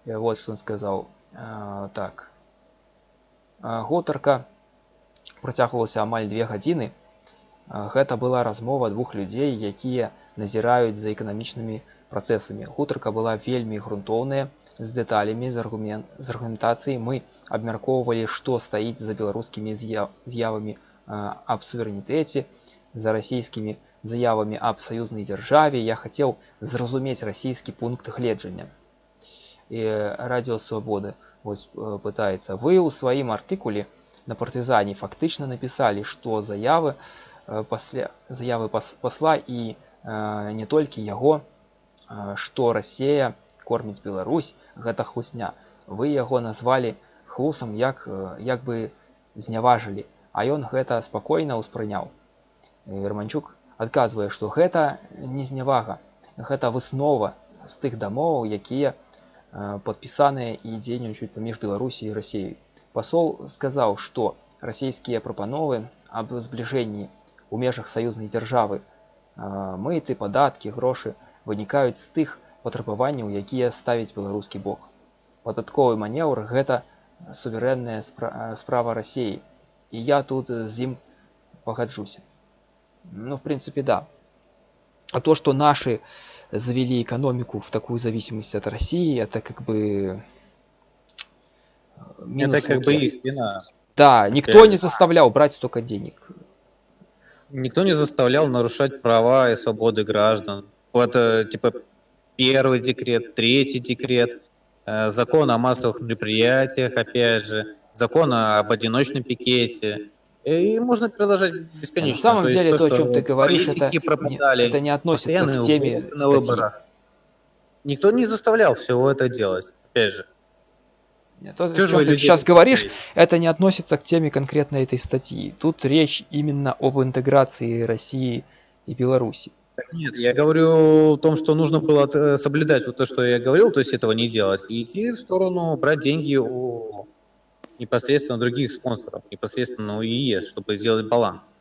вот что он сказал а, так гутарка працягвалася амаль две гадзіны гэта была размова двух людзей якія назіраюць за эканамічнымі працэсамі гутарка была вельмі грунтоўная з дэталямі з аргумент з аргументацыяй мы абмяркоўвалі што стаіць за беларускімі з'явамі аб суверэнітэце за расійскімі заявамі аб саюзнай дзяржаве я хацеў зразумець расійскі пункт гледжання і радіо свабоды вось э, пытаецца вы ў сваім артыкуле на партызане фактычна напісалі што заявы э, пасля заявы пасла і э, не толькі яго што рассея корміць Беларусь гэта хлусня вы яго назвалі хлусам як як бы зняважылі а ён гэта спакойна ўспрыняў Романчук адказвае што гэта не знявага гэта выснова з тых дамоваў якія падпісаныя і дзейнічаюць паміж беларусі і рассеяй пасол сказаў што расійскія прапановы аб збліжэнні у межах саюзнай дзяржавы мыты падаткі грошы вынікаюць з тых патрабаванняў якія ставіць беларускі бок падатковы манеўр гэта суверэнная справа рассеі і я тут з ім пагаджуся ну, в принципе, да. А то, что наши завели экономику в такую зависимость от России, это как бы... Э, минус это как бы их вина. Да, никто не заставлял брать столько денег. Никто не заставлял нарушать права и свободы граждан. Вот, э, типа, первый декрет, третий декрет, э, закон о массовых мероприятиях, опять же, закон об одиночном пикете, и можно продолжать бесконечно. На самом то деле, то, то, о чем ты говоришь, это, пропадали, это не относится к теме на выборах. Никто не заставлял всего это делать, опять же. Нет, то, о чем ты сейчас говоришь, говорить? это не относится к теме конкретно этой статьи. Тут речь именно об интеграции России и Беларуси. Нет, я говорю о том, что нужно было э, соблюдать вот то, что я говорил, то есть этого не делать, и идти в сторону брать деньги у непосредственно других спонсоров, непосредственно у ИЕС, чтобы сделать баланс.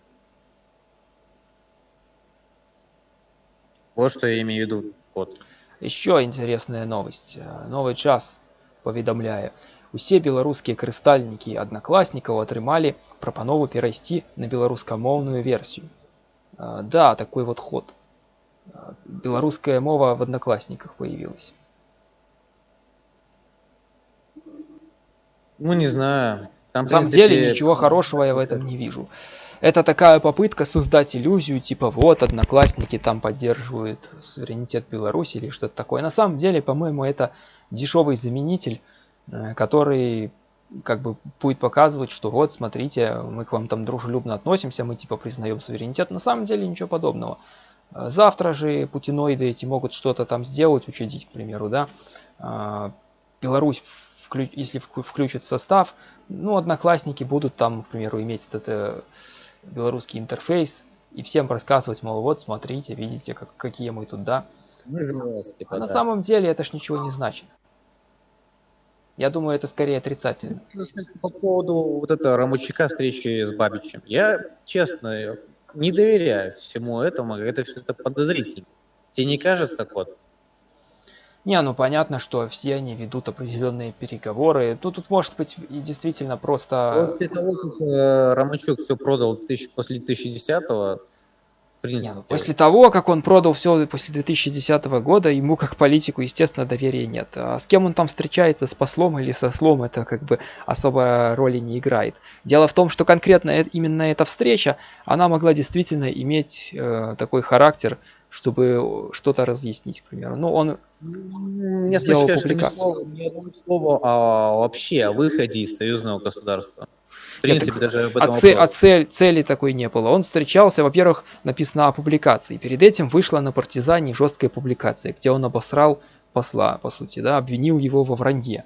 Вот что я имею в виду. Вот. Еще интересная новость. Новый час поведомляе. Усе беларускія карыстальнікі аднакласнікаў атрымалі прапанову перайсці на беларускамоўную версию. Да, такой вот ход. Белорусская мова в одноклассниках появилась. Ну, не знаю. Там, На самом принципе, деле ничего хорошего я в этом не вижу. Это такая попытка создать иллюзию, типа вот, одноклассники там поддерживают суверенитет Беларуси или что-то такое. На самом деле, по-моему, это дешевый заменитель, э, который как бы будет показывать, что вот, смотрите, мы к вам там дружелюбно относимся, мы типа признаем суверенитет. На самом деле ничего подобного. Э, завтра же путиноиды эти могут что-то там сделать, учредить, к примеру, да. Э, Беларусь вклю... если включит состав, ну, одноклассники будут там, к примеру, иметь этот э, белорусский интерфейс и всем рассказывать, мол, вот, смотрите, видите, как, какие мы тут, да. Мы типа, а да. на самом деле это ж ничего не значит. Я думаю, это скорее отрицательно. По поводу вот этого Рамучика встречи с Бабичем. Я, честно, не доверяю всему этому, это все это подозрительно. Тебе не кажется, Кот? Не, ну понятно, что все они ведут определенные переговоры. Ну, тут может быть и действительно просто... После того, как э, Ромачук все продал тысяч, после 2010-го, принципе. Не, ну, после того, как он продал все после 2010 года, ему как политику, естественно, доверия нет. А с кем он там встречается, с послом или со слом, это как бы особо роли не играет. Дело в том, что конкретно именно эта встреча, она могла действительно иметь э, такой характер, чтобы что-то разъяснить, к примеру. Ну, он не сделал публикацию. Не слово, не слово а вообще о выходе из союзного государства. В принципе, Нет, даже об этом а, цель, а цель, цели такой не было. Он встречался, во-первых, написано о публикации. Перед этим вышла на партизане жесткая публикация, где он обосрал посла, по сути, да, обвинил его во вранье.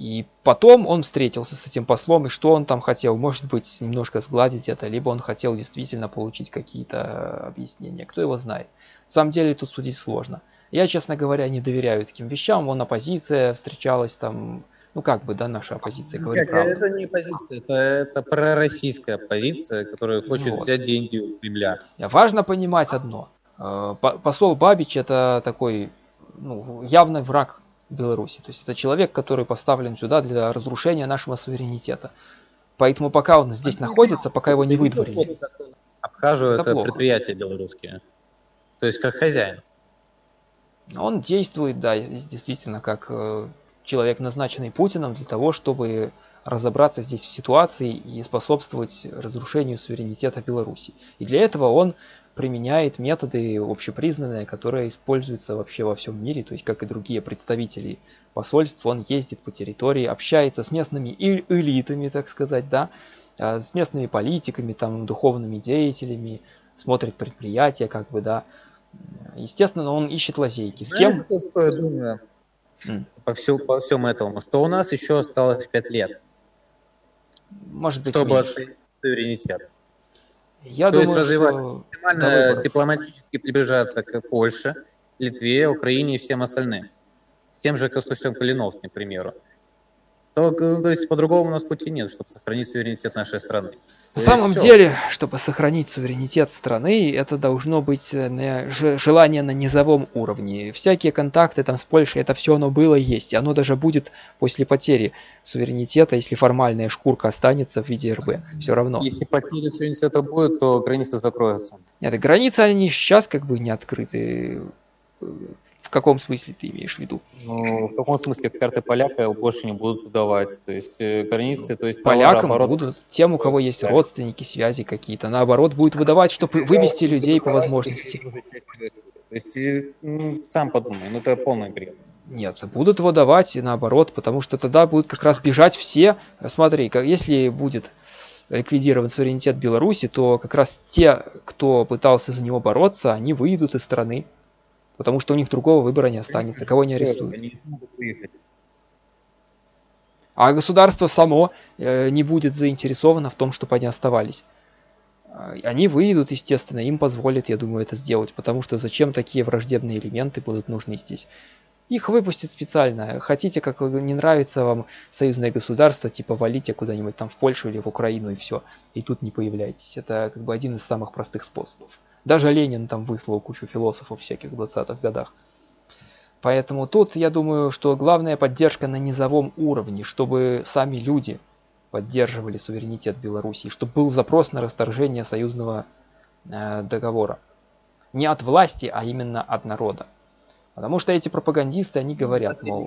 И потом он встретился с этим послом, и что он там хотел? Может быть, немножко сгладить это, либо он хотел действительно получить какие-то объяснения. Кто его знает. На самом деле тут судить сложно. Я, честно говоря, не доверяю таким вещам. Вон оппозиция встречалась там, ну как бы, да, наша оппозиция, говорит как, правду. Это не оппозиция, это, это пророссийская оппозиция, которая хочет вот. взять деньги у Кремля. Важно понимать одно. Э, посол Бабич это такой ну, явный враг Беларуси. То есть это человек, который поставлен сюда для разрушения нашего суверенитета. Поэтому пока он здесь находится, пока его не выдворили. Обхаживают это, это предприятия белорусские. То есть как хозяин. Он действует, да, действительно, как э, человек, назначенный Путиным для того, чтобы разобраться здесь в ситуации и способствовать разрушению суверенитета Беларуси. И для этого он применяет методы общепризнанные, которые используются вообще во всем мире, то есть как и другие представители посольств, он ездит по территории, общается с местными элитами, так сказать, да, а, с местными политиками, там, духовными деятелями, смотрит предприятия, как бы, да. Естественно, он ищет лазейки. С кем? Думаю mm. по, всю, по всему этому? Что у нас еще осталось 5 лет. Может быть, чтобы суверенитет. Я То думаю, есть развивать максимально дипломатически приближаться к Польше, Литве, Украине и всем остальным. С тем же Костусем Калиновским, к примеру. То, то есть по-другому у нас пути нет, чтобы сохранить суверенитет нашей страны. На самом все. деле, чтобы сохранить суверенитет страны, это должно быть э, желание на низовом уровне. Всякие контакты там с Польшей, это все оно было есть. И оно даже будет после потери суверенитета, если формальная шкурка останется в виде РБ. Все равно. Если потери суверенитета будет, то границы закроются. Нет, границы они сейчас как бы не открыты в каком смысле ты имеешь в виду? Ну, в каком смысле карты поляка больше не будут выдавать? То есть э, границы, то есть Полякам товарооборот... будут, тем, у кого есть родственники, связи какие-то, наоборот, будет выдавать, чтобы вывести людей по возможности. То есть, э, ну, сам подумай, ну это полный бред. Нет, будут выдавать наоборот, потому что тогда будут как раз бежать все. Смотри, как, если будет ликвидирован суверенитет Беларуси, то как раз те, кто пытался за него бороться, они выйдут из страны потому что у них другого выбора не останется, кого не арестуют. А государство само э, не будет заинтересовано в том, чтобы они оставались. А, они выйдут, естественно, им позволят, я думаю, это сделать, потому что зачем такие враждебные элементы будут нужны здесь? Их выпустят специально. Хотите, как не нравится вам союзное государство, типа валите куда-нибудь там в Польшу или в Украину и все. И тут не появляйтесь. Это как бы один из самых простых способов. Даже Ленин там выслал кучу философов всяких в 20-х годах. Поэтому тут, я думаю, что главная поддержка на низовом уровне, чтобы сами люди поддерживали суверенитет Беларуси, чтобы был запрос на расторжение союзного э, договора. Не от власти, а именно от народа. Потому что эти пропагандисты, они говорят, мол...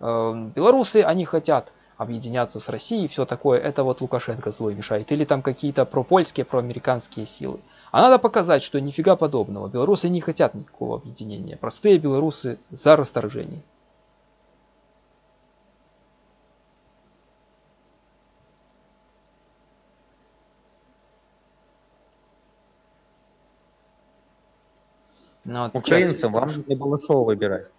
э, белорусы, они хотят объединяться с Россией, все такое, это вот Лукашенко злой мешает. Или там какие-то пропольские, проамериканские силы. А надо показать, что нифига подобного. Белорусы не хотят никакого объединения. Простые белорусы за расторжение. Ну, вот Украинцам вам нужно Балашова выбирать.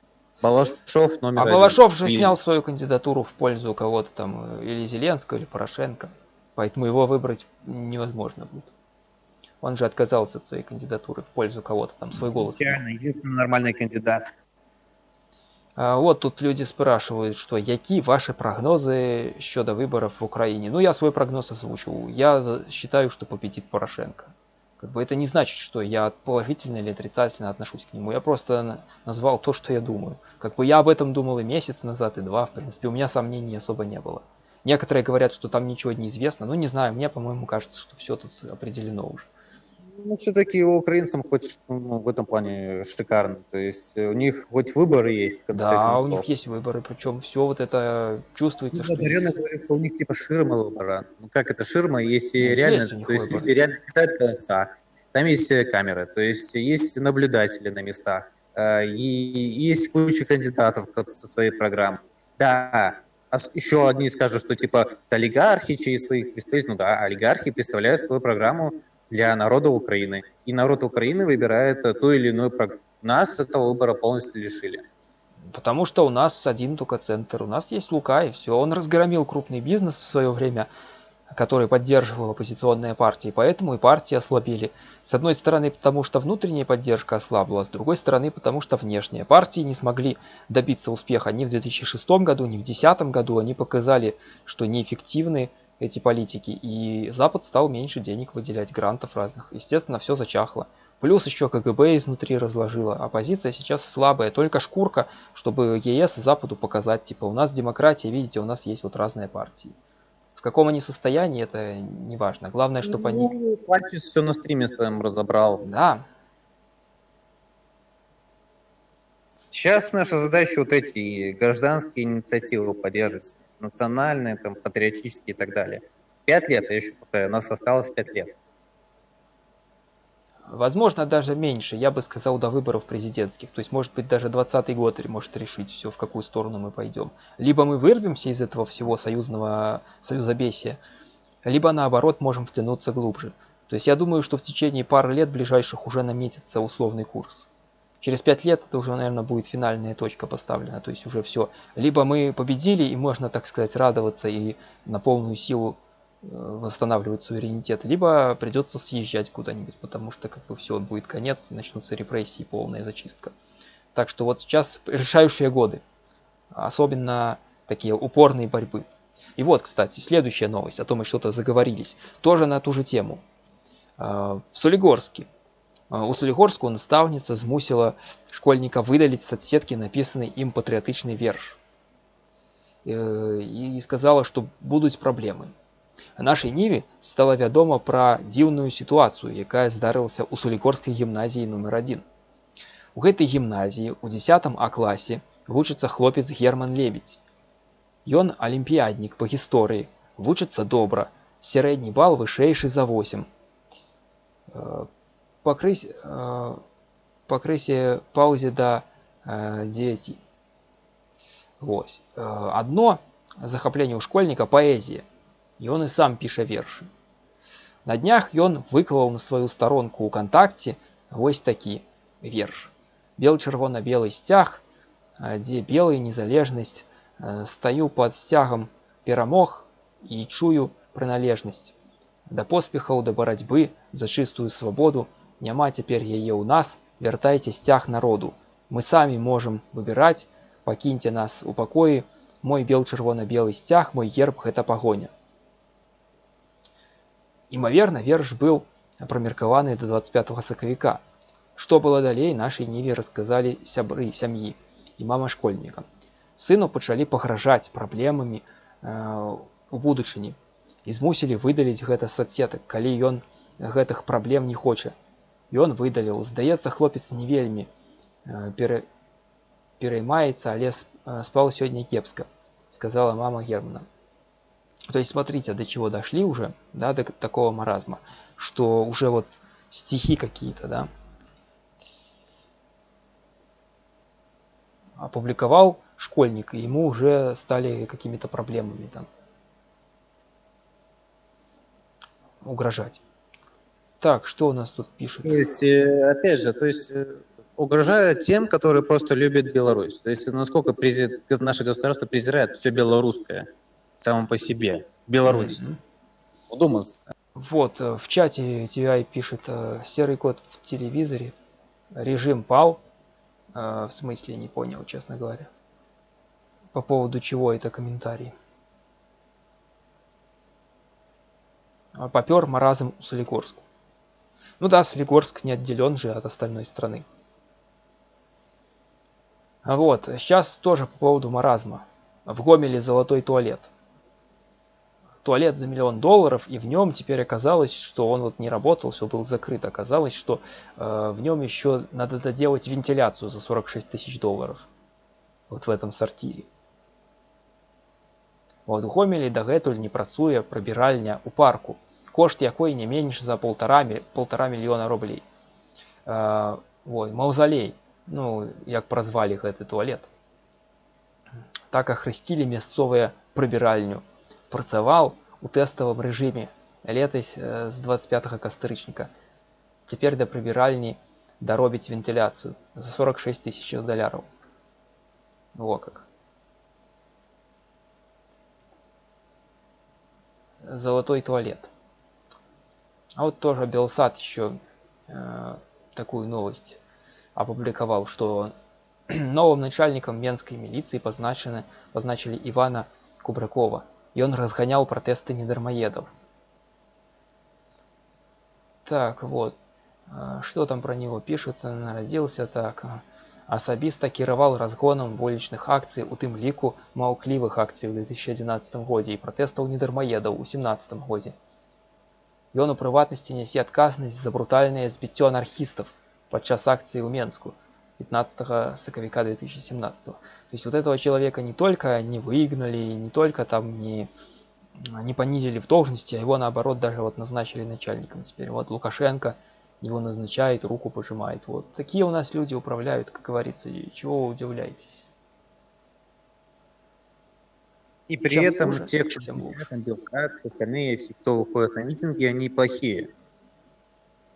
Балашов номер А один. Балашов же И... снял свою кандидатуру в пользу кого-то там, или Зеленского, или Порошенко. Поэтому его выбрать невозможно будет. Он же отказался от своей кандидатуры в пользу кого-то там, свой голос. Реально, единственный нормальный кандидат. А вот тут люди спрашивают, что які ваши прогнозы щодо выборов в Украине. Ну, я свой прогноз озвучил. Я считаю, что победит Порошенко. Как бы это не значит, что я положительно или отрицательно отношусь к нему. Я просто назвал то, что я думаю. Как бы я об этом думал и месяц назад, и два, в принципе. У меня сомнений особо не было. Некоторые говорят, что там ничего не известно. Ну, не знаю, мне, по-моему, кажется, что все тут определено уже. Ну, все-таки украинцам хоть ну, в этом плане шикарно. То есть у них хоть выборы есть. Да, у них есть выборы, причем все вот это чувствуется. Ну, что... Дарена говорит, что у них типа ширма выбора. Ну как это ширма, если ну, реально, есть то есть выборы. люди реально летают колеса, там есть э, камеры, то есть есть наблюдатели на местах, э, и есть куча кандидатов со своей программой. Да, а еще одни скажут, что типа олигархи через своих представителей, ну да, олигархи представляют свою программу для народа Украины. И народ Украины выбирает э, ту или иную программу. Нас этого выбора полностью лишили. Потому что у нас один только центр. У нас есть Лука, и все. Он разгромил крупный бизнес в свое время, который поддерживал оппозиционные партии. Поэтому и партии ослабели. С одной стороны, потому что внутренняя поддержка ослабла, с другой стороны, потому что внешняя. Партии не смогли добиться успеха ни в 2006 году, ни в 2010 году. Они показали, что неэффективны эти политики, и Запад стал меньше денег выделять, грантов разных. Естественно, все зачахло. Плюс еще КГБ изнутри разложила. Оппозиция сейчас слабая, только шкурка, чтобы ЕС и Западу показать, типа, у нас демократия, видите, у нас есть вот разные партии. В каком они состоянии, это не важно. Главное, чтобы ну, они... Пальчис все на стриме своем разобрал. Да. Сейчас наша задача вот эти гражданские инициативы поддерживать национальные, там, патриотические и так далее. Пять лет, я еще повторяю, у нас осталось пять лет. Возможно, даже меньше, я бы сказал, до выборов президентских. То есть, может быть, даже 20 год может решить все, в какую сторону мы пойдем. Либо мы вырвемся из этого всего союзного союзобесия, либо наоборот можем втянуться глубже. То есть я думаю, что в течение пары лет ближайших уже наметится условный курс. Через пять лет это уже, наверное, будет финальная точка поставлена. То есть уже все. Либо мы победили, и можно, так сказать, радоваться и на полную силу э, восстанавливать суверенитет, либо придется съезжать куда-нибудь, потому что как бы все, будет конец, начнутся репрессии, полная зачистка. Так что вот сейчас решающие годы, особенно такие упорные борьбы. И вот, кстати, следующая новость, о том мы что-то заговорились, тоже на ту же тему. Э, в Солигорске у Солігорського наставниця змусила школьника выдалить с отсетки написанный им патриотичный верш. И сказала, что будут проблемы. А нашай ніве стала вядома пра дзіўную сітуацыю, якая здарылася ў сулікорскай гімназіі нумар 1. У гэтай гімназіі у 10 А класе вучыцца хлопец Герман Лебедь. Ён алімпіяднік па гісторыі, вучыцца добра, сярэдні бал вышэйшы за 8 покрыть, э, покрытие паузе до э, 9. Вось. Э, одно захапленне ў школьніка паэзія. Ён і сам піша вершы. На днях ён выклаў на сваю старонку ў кантакце вось такі верш. Бел-чырвона-белы сцяг, дзе белая незалежнасць, стаю под сцягам перамог і чую прыналежнасць. Да поспехаў да барацьбы за чыстую свабоду няма цяпер яе ў нас вяртайце сцяг народу мы самі можам выбіраць пакіньце нас у пакоі мой бел чырвона-белы сцяг мой герб гэта пагоня імаверна верш быў прамеркаваны да 25 сакавіка што было далей нашай ніве расказалі сябры сям'і і мама школьніка сыну пачалі пагражаць праблемамі э, у будучыні і змусілі выдаліць гэта соцсетак калі ён гэтых праблем не хоча Ён выдаліў, здаецца, хлопец не вельмі э, пере... переймаецца але э, спал сегодня кепска сказала мама германа то есть смотрите до чего дошли уже да до такого маразма что уже вот стихи какие-то да опубликовал школьник и ему уже стали какими-то проблемами там угрожать так что у нас тут пишут то есть э, опять же то есть э, угрожают тем, которые просто любят Беларусь. То есть насколько презир... наше государство презирает все белорусское само по себе. Беларусь. Mm-hmm. Удумался. Вот, э, в чате TVI пишет серый код в телевизоре. Режим пал. В смысле, не понял, честно говоря. По поводу чего это комментарий. Попер маразм у Солигорску. Ну да, Солигорск не отделен же от остальной страны. Вот, сейчас тоже по поводу маразма. В Гомеле золотой туалет. Туалет за миллион долларов, и в нем теперь оказалось, что он вот не работал, все был закрыт. Оказалось, что э, в нем еще надо доделать вентиляцию за 46 тысяч долларов. Вот в этом сортире. Вот у Гомелі дагэтуль не працуе прабіральня у парку, кошт якой не менш за полтора, полтора мільёна рублей. Э, вот, маўзалей ну як празвалі гэты туалет так ахрысцілі мясцовыя прыбіральню працаваў у тэставым рэжыме летась з 25 кастрычніка цяпер да прыбіральні даробіць вентыляцыю за 46 тысяч даляраў во как золотой туалет а вот тоже белсад еще э, такую новость опубликовал, что новым начальником Менской милиции позначены, позначили Ивана Кубракова, и он разгонял протесты недармоедов. Так, вот. А, что там про него пишут? Народился так. Асабіста кіраваў разгонам вулічных акцый у тым ліку маўклівых акцый ў 2011 годзе і пратэстаў недармаедаў у 17 годзе. Ён у прыватнасці нясе адказнасць за брутальнае збіццё анархістаў подчас акции у Менску 15 соковика 2017 то есть вот этого человека не только не выгнали не только там не не понизили в должности а его наоборот даже вот назначили начальником теперь вот лукашенко его назначает руку пожимает вот такие у нас люди управляют как говорится и чего вы удивляетесь и при чем этом хуже, те, кто там Белсат, остальные, все, кто выходит на митинги, они плохие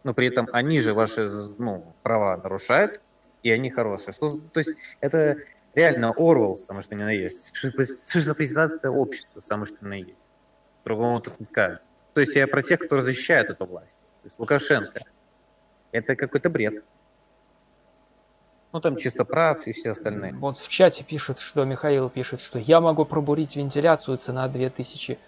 но при этом они же ваши ну, права нарушают, и они хорошие. Что, то есть это реально Орвел, самое что ни на есть. Шизофризация общества, самое что ни на есть. Другому тут не скажешь. То есть я про тех, кто защищает эту власть. То есть Лукашенко. Это какой-то бред. Ну, там чисто прав и все остальные. Вот в чате пишут, что Михаил пишет, что я могу пробурить вентиляцию, цена 2000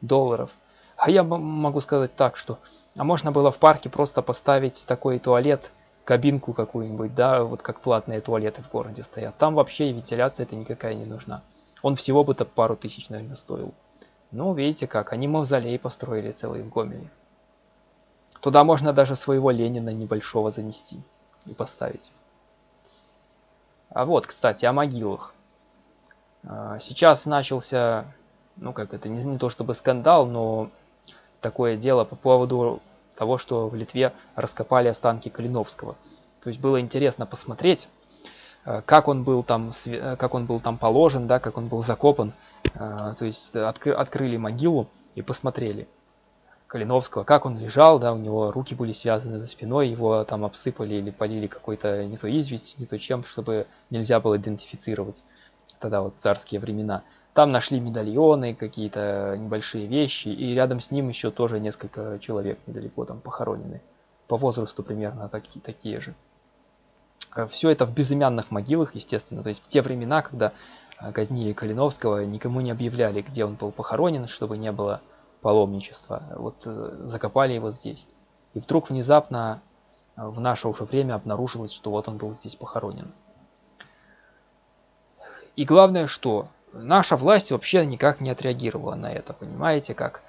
долларов. А я могу сказать так, что а можно было в парке просто поставить такой туалет, кабинку какую-нибудь, да, вот как платные туалеты в городе стоят. Там вообще вентиляция это никакая не нужна. Он всего бы-то пару тысяч, наверное, стоил. Ну, видите как, они мавзолей построили целый в Гомеле. Туда можно даже своего Ленина небольшого занести и поставить. А вот, кстати, о могилах. А, сейчас начался, ну как это, не, не то чтобы скандал, но такое дело по поводу того, что в Литве раскопали останки Калиновского. То есть было интересно посмотреть, э, как он был там, э, как он был там положен, да, как он был закопан. То есть откры, открыли могилу и посмотрели Калиновского, как он лежал, да, у него руки были связаны за спиной, его там обсыпали или полили какой-то не то известь, не то чем, чтобы нельзя было идентифицировать тогда вот царские времена. Там нашли медальоны, какие-то небольшие вещи, и рядом с ним еще тоже несколько человек недалеко там похоронены. По возрасту примерно такие, такие же. Э, Все это в безымянных могилах, естественно. То есть в те времена, когда э, казнили Калиновского, никому не объявляли, где он был похоронен, чтобы не было паломничества. Вот э, закопали его здесь. И вдруг внезапно в наше уже время обнаружилось, что вот он был здесь похоронен. И главное, что наша власть вообще никак не отреагировала на это, понимаете как?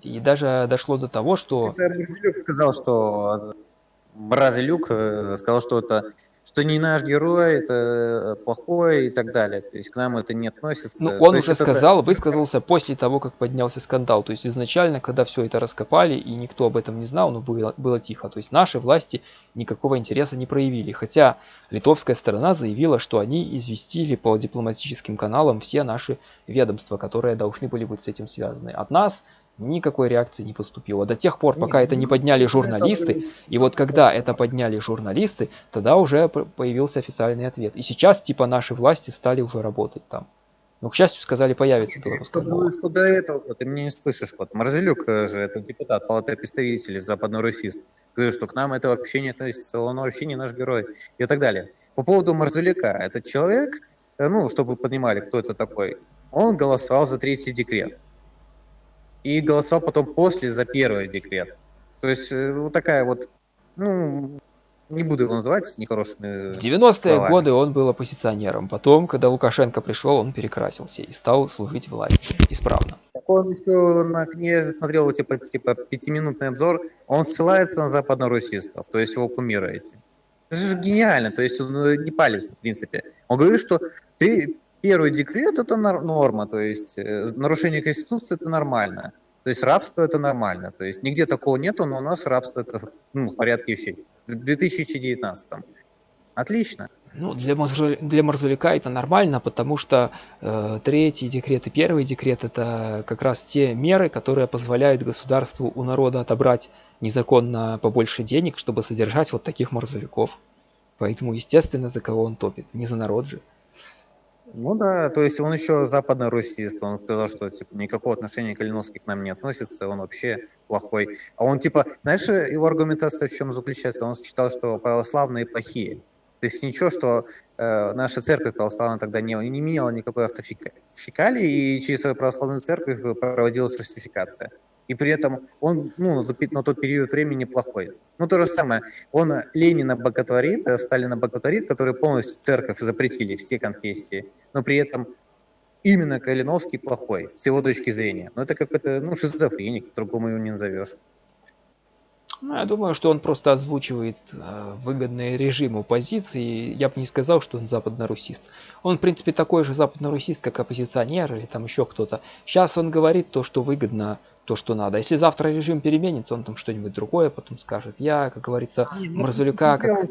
И даже дошло до того, что... Это сказал, что Мразилюк э, сказал, что это что не наш герой, это плохой и так далее. То есть к нам это не относится. Ну, он То уже сказал, это... высказался после того, как поднялся скандал. То есть изначально, когда все это раскопали и никто об этом не знал, но было, было тихо. То есть наши власти никакого интереса не проявили. Хотя литовская сторона заявила, что они известили по дипломатическим каналам все наши ведомства, которые должны были быть с этим связаны. От нас никакой реакции не поступило. До тех пор, пока это не подняли журналисты, и вот когда это подняли журналисты, тогда уже появился официальный ответ. И сейчас, типа, наши власти стали уже работать там. Но, к счастью, сказали, появится белорусский что, что до этого, вот, ты меня не слышишь, вот, Марзелюк э, же, это депутат Палаты представителей, западный русист, говорит, что к нам это вообще не относится, он вообще не наш герой и так далее. По поводу Марзелюка, этот человек, э, ну, чтобы вы понимали, кто это такой, он голосовал за третий декрет и голосовал потом после за первый декрет. То есть э, вот такая вот, ну, не буду его называть нехорошими В 90-е годы он был оппозиционером. Потом, когда Лукашенко пришел, он перекрасился и стал служить власти исправно. Так он еще на книге смотрел типа, типа пятиминутный обзор, он ссылается на западно-русистов, то есть его кумируете. Это же гениально, то есть он э, не палится, в принципе. Он говорит, что ты, Первый декрет – это норма, то есть э, нарушение Конституции – это нормально. То есть рабство – это нормально. То есть нигде такого нету, но у нас рабство – это ну, в порядке вещей. В 2019 -м. Отлично. Ну, для, Марзу... для Марзулика это нормально, потому что э, третий декрет и первый декрет – это как раз те меры, которые позволяют государству у народа отобрать незаконно побольше денег, чтобы содержать вот таких Марзуликов. Поэтому, естественно, за кого он топит. Не за народ же. Ну да, то есть он еще западно-русист, он сказал, что типа никакого отношения к Калиновский к нам не относится, он вообще плохой. А он типа, знаешь, его аргументация в чем заключается? Он считал, что православные плохие. То есть ничего, что э, наша церковь православная тогда не, не имела никакой автофикалии, и через свою православную церковь проводилась русификация и при этом он ну, на, тот, период времени плохой. Ну, то же самое. Он Ленина боготворит, э, Сталина боготворит, который полностью церковь запретили, все конфессии, но при этом именно Калиновский плохой, с его точки зрения. Но это как это, ну, шизофреник, по-другому его не назовешь. Ну, я думаю, что он просто озвучивает э, выгодные режиму позиции. Я бы не сказал, что он западно-русист. Он, в принципе, такой же западно-русист, как оппозиционер или там еще кто-то. Сейчас он говорит то, что выгодно то, что надо. Если завтра режим переменится, он там что-нибудь другое потом скажет. Я, как говорится, ну, Марзулюка... Как...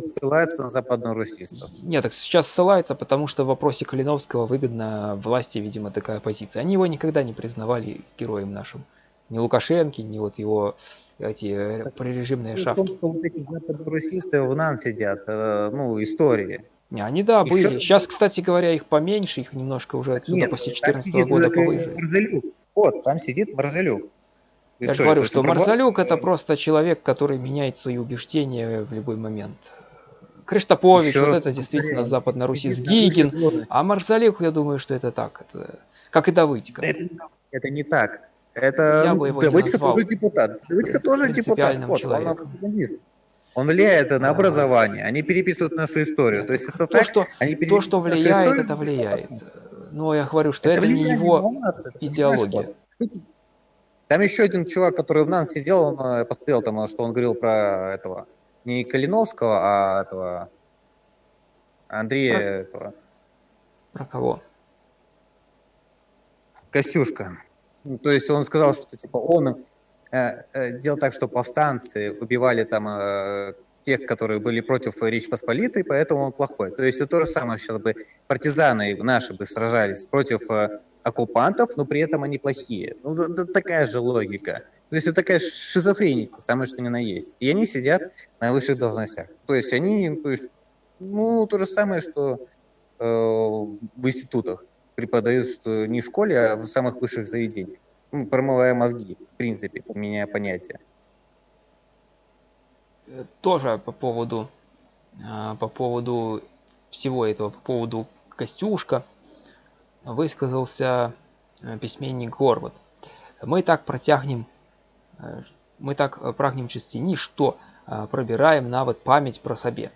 ссылается на западно-русистов. Нет, так сейчас ссылается, потому что в вопросе Калиновского выгодно власти, видимо, такая позиция. Они его никогда не признавали героем нашим. Ни Лукашенко, ни вот его эти э, прорежимные. В том, что вот эти западно-русисты в НАН сидят, э, ну, истории. Не, они, да, Еще... были. Сейчас, кстати говоря, их поменьше, их немножко уже отсюда Нет, после 2014 года повыше. Вот, там сидит Марзалюк. Я же говорю, что Марзалюк это просто человек, который меняет свои убеждения в любой момент. Криштопович, Еще вот это действительно западно-русист Гигин, а Марзалюк, я думаю, что это так, это как и Давыдько. Это, это не так. Это я бы его Давыдько тоже депутат. Давыдько тоже депутат. Вот, он пропагандист. Он влияет на образование, они переписывают нашу историю. То есть это то, так, что, они то, что влияет, это влияет. Но я говорю, что это, это не его нас, это идеология. Там еще один чувак, который в НАН сидел, он э, посмотрел там, что он говорил про этого, не Калиновского, а этого Андрея про... этого. Про кого? Костюшка. То есть он сказал, что типа он э, э, делал так, что повстанцы убивали там э, тех, которые были против Речи Посполитой, поэтому он плохой. То есть это то же самое, сейчас бы партизаны наши бы сражались против э, оккупантов, но при этом они плохие. Ну, это такая же логика. То есть это такая шизофрения, самое что ни на есть. И они сидят на высших должностях. То есть они, то есть, ну, то же самое, что э, в институтах преподают, что не в школе, а в самых высших заведениях. Ну, промывая мозги, в принципе, меняя понятия. Э, тоже по поводу а, по поводу всего этого по поводу костюшка высказался э, письменник горват мы так протягнем э, мы так прагнем частині что пробираем нават память про сабе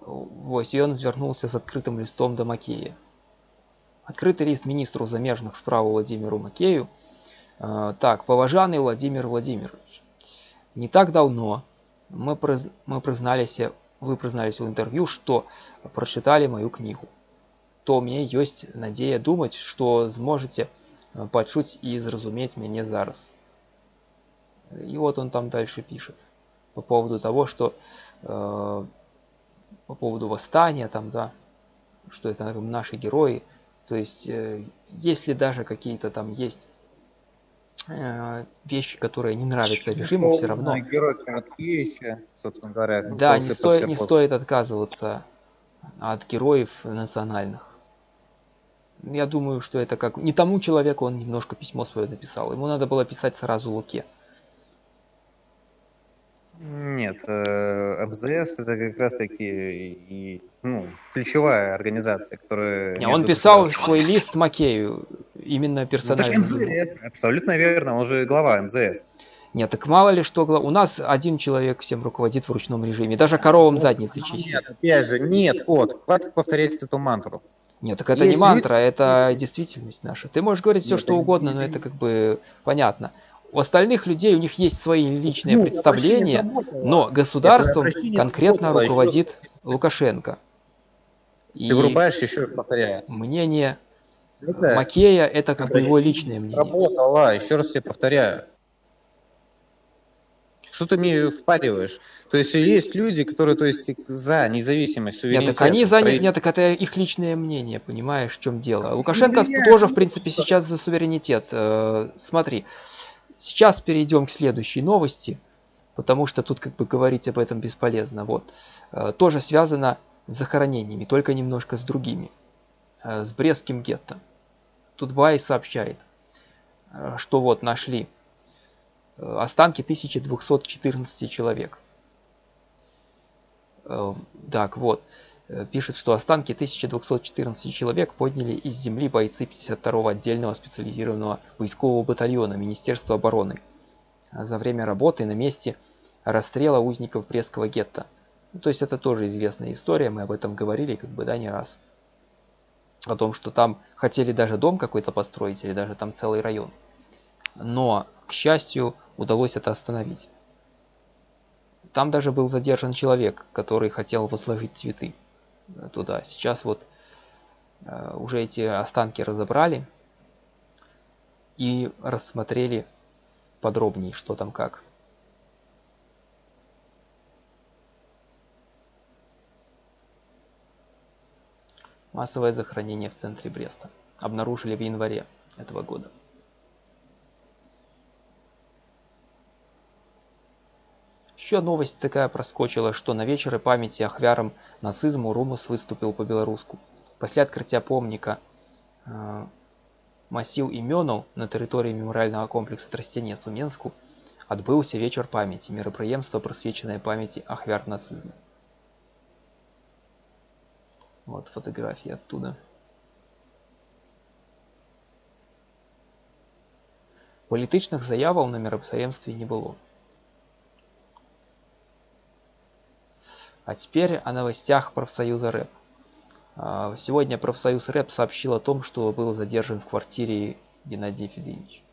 вось ён звярнулся з адкрытым лістом да макея адкрыты ліст міністру замежных справ владимиру макею так паважаны владимир владимирович Не так давно мы, приз... мы признались, вы признались в интервью, что прочитали мою книгу. То меня есть надея думать, что сможете э, пачуць и зразуметь меня зараз. И вот он там дальше пишет по поводу того, что э, по поводу восстания там, да, что это наши герои. То есть, э, если даже какие-то там есть вещи, которые не нравятся ну, режиму, все равно... Герой Короткевича, собственно говоря. Да, не, сто... не стоит отказываться от героев национальных. Я думаю, что это как... Не тому человеку он немножко письмо свое написал. Ему надо было писать сразу Луке. Нет, э, МЗС это как раз таки и, ну, ключевая организация, которая... Не, он писал свой лист Макею, именно персонально. Ну, так МЗС, абсолютно верно, он же глава МЗС. Нет, так мало ли что, у нас один человек всем руководит в ручном режиме, даже коровам задницы чистит. Нет, опять же, нет, кот, хватит повторять эту мантру. Нет, так это Есть не мантра, люди... это действительность наша. Ты можешь говорить все, что угодно, но это как бы понятно. У остальных людей у них есть свои личные ну, представления, но государством конкретно руководит Лукашенко. И Ты вырубаешь, еще раз повторяю. Мнение это Макея это как бы его личное мнение. Работала, еще раз тебе повторяю. Что ты мне впариваешь? То есть есть люди, которые то есть, за независимость, суверенитет. Нет, так они за... Про... Нет, так это их личное мнение, понимаешь, в чем дело. Лукашенко ну, тоже, в принципе, сейчас за суверенитет. Э, смотри, Сейчас перейдем к следующей новости, потому что тут как бы говорить об этом бесполезно. Вот. Э, тоже связано с захоронениями, только немножко с другими. Э, с Брестским гетто. Тут Бай сообщает, э, что вот нашли останки 1214 человек. Так, вот. Э, пишет, что останки 1214 человек подняли из земли бойцы 52-го отдельного специализированного войскового батальона Министерства обороны за время работы на месте расстрела узников Брестского гетто. Ну, то есть это тоже известная история, мы об этом говорили как бы да не раз. О том, что там хотели даже дом какой-то построить или даже там целый район. Но, к счастью, удалось это остановить. Там даже был задержан человек, который хотел возложить цветы туда. Сейчас вот э, уже эти останки разобрали и рассмотрели подробнее, что там как. Массовое захоронение в центре Бреста. Обнаружили в январе этого года. Еще новость такая проскочила, что на вечеры памяти ахвярам нацизму Румус выступил по-беларуску. Пасля адкрыцця помніка э, масіў імёнаў на тэрыторыі мемарыяльнага комплекса трасцянец у Менску адбыўся вечар памяці, мерапрыемства прысвечанае памяці ахвяр нацизму. Вот фотографии оттуда. Палітычных заяваў на мерапрыемстве не было. А теперь о новостях профсоюза рэп. А, сегодня профсоюз рэп сообщил о том, что был задержан в квартире Геннадий Федорович.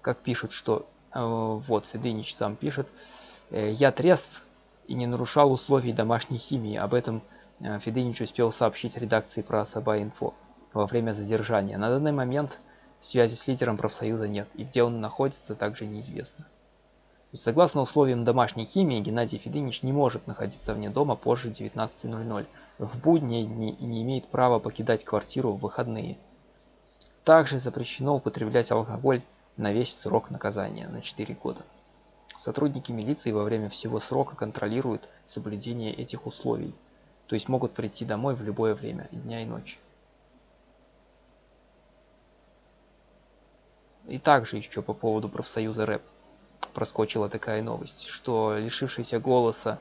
Как пишут, что... А, вот, Федынич сам пишет. «Э, Я трезв и не нарушал условий домашней химии. Об этом э, Федынич успел сообщить редакции про Саба-Инфо во время задержания. На данный момент связи с лидером профсоюза нет, и где он находится, также неизвестно. Согласно условиям домашней химии, Геннадий Федынич не может находиться вне дома позже 19.00 в будние дни и не имеет права покидать квартиру в выходные. Также запрещено употреблять алкоголь на весь срок наказания на 4 года. Сотрудники милиции во время всего срока контролируют соблюдение этих условий, то есть могут прийти домой в любое время, дня и ночи. И также еще по поводу профсоюза рэп проскочила такая новость, что лишившийся голоса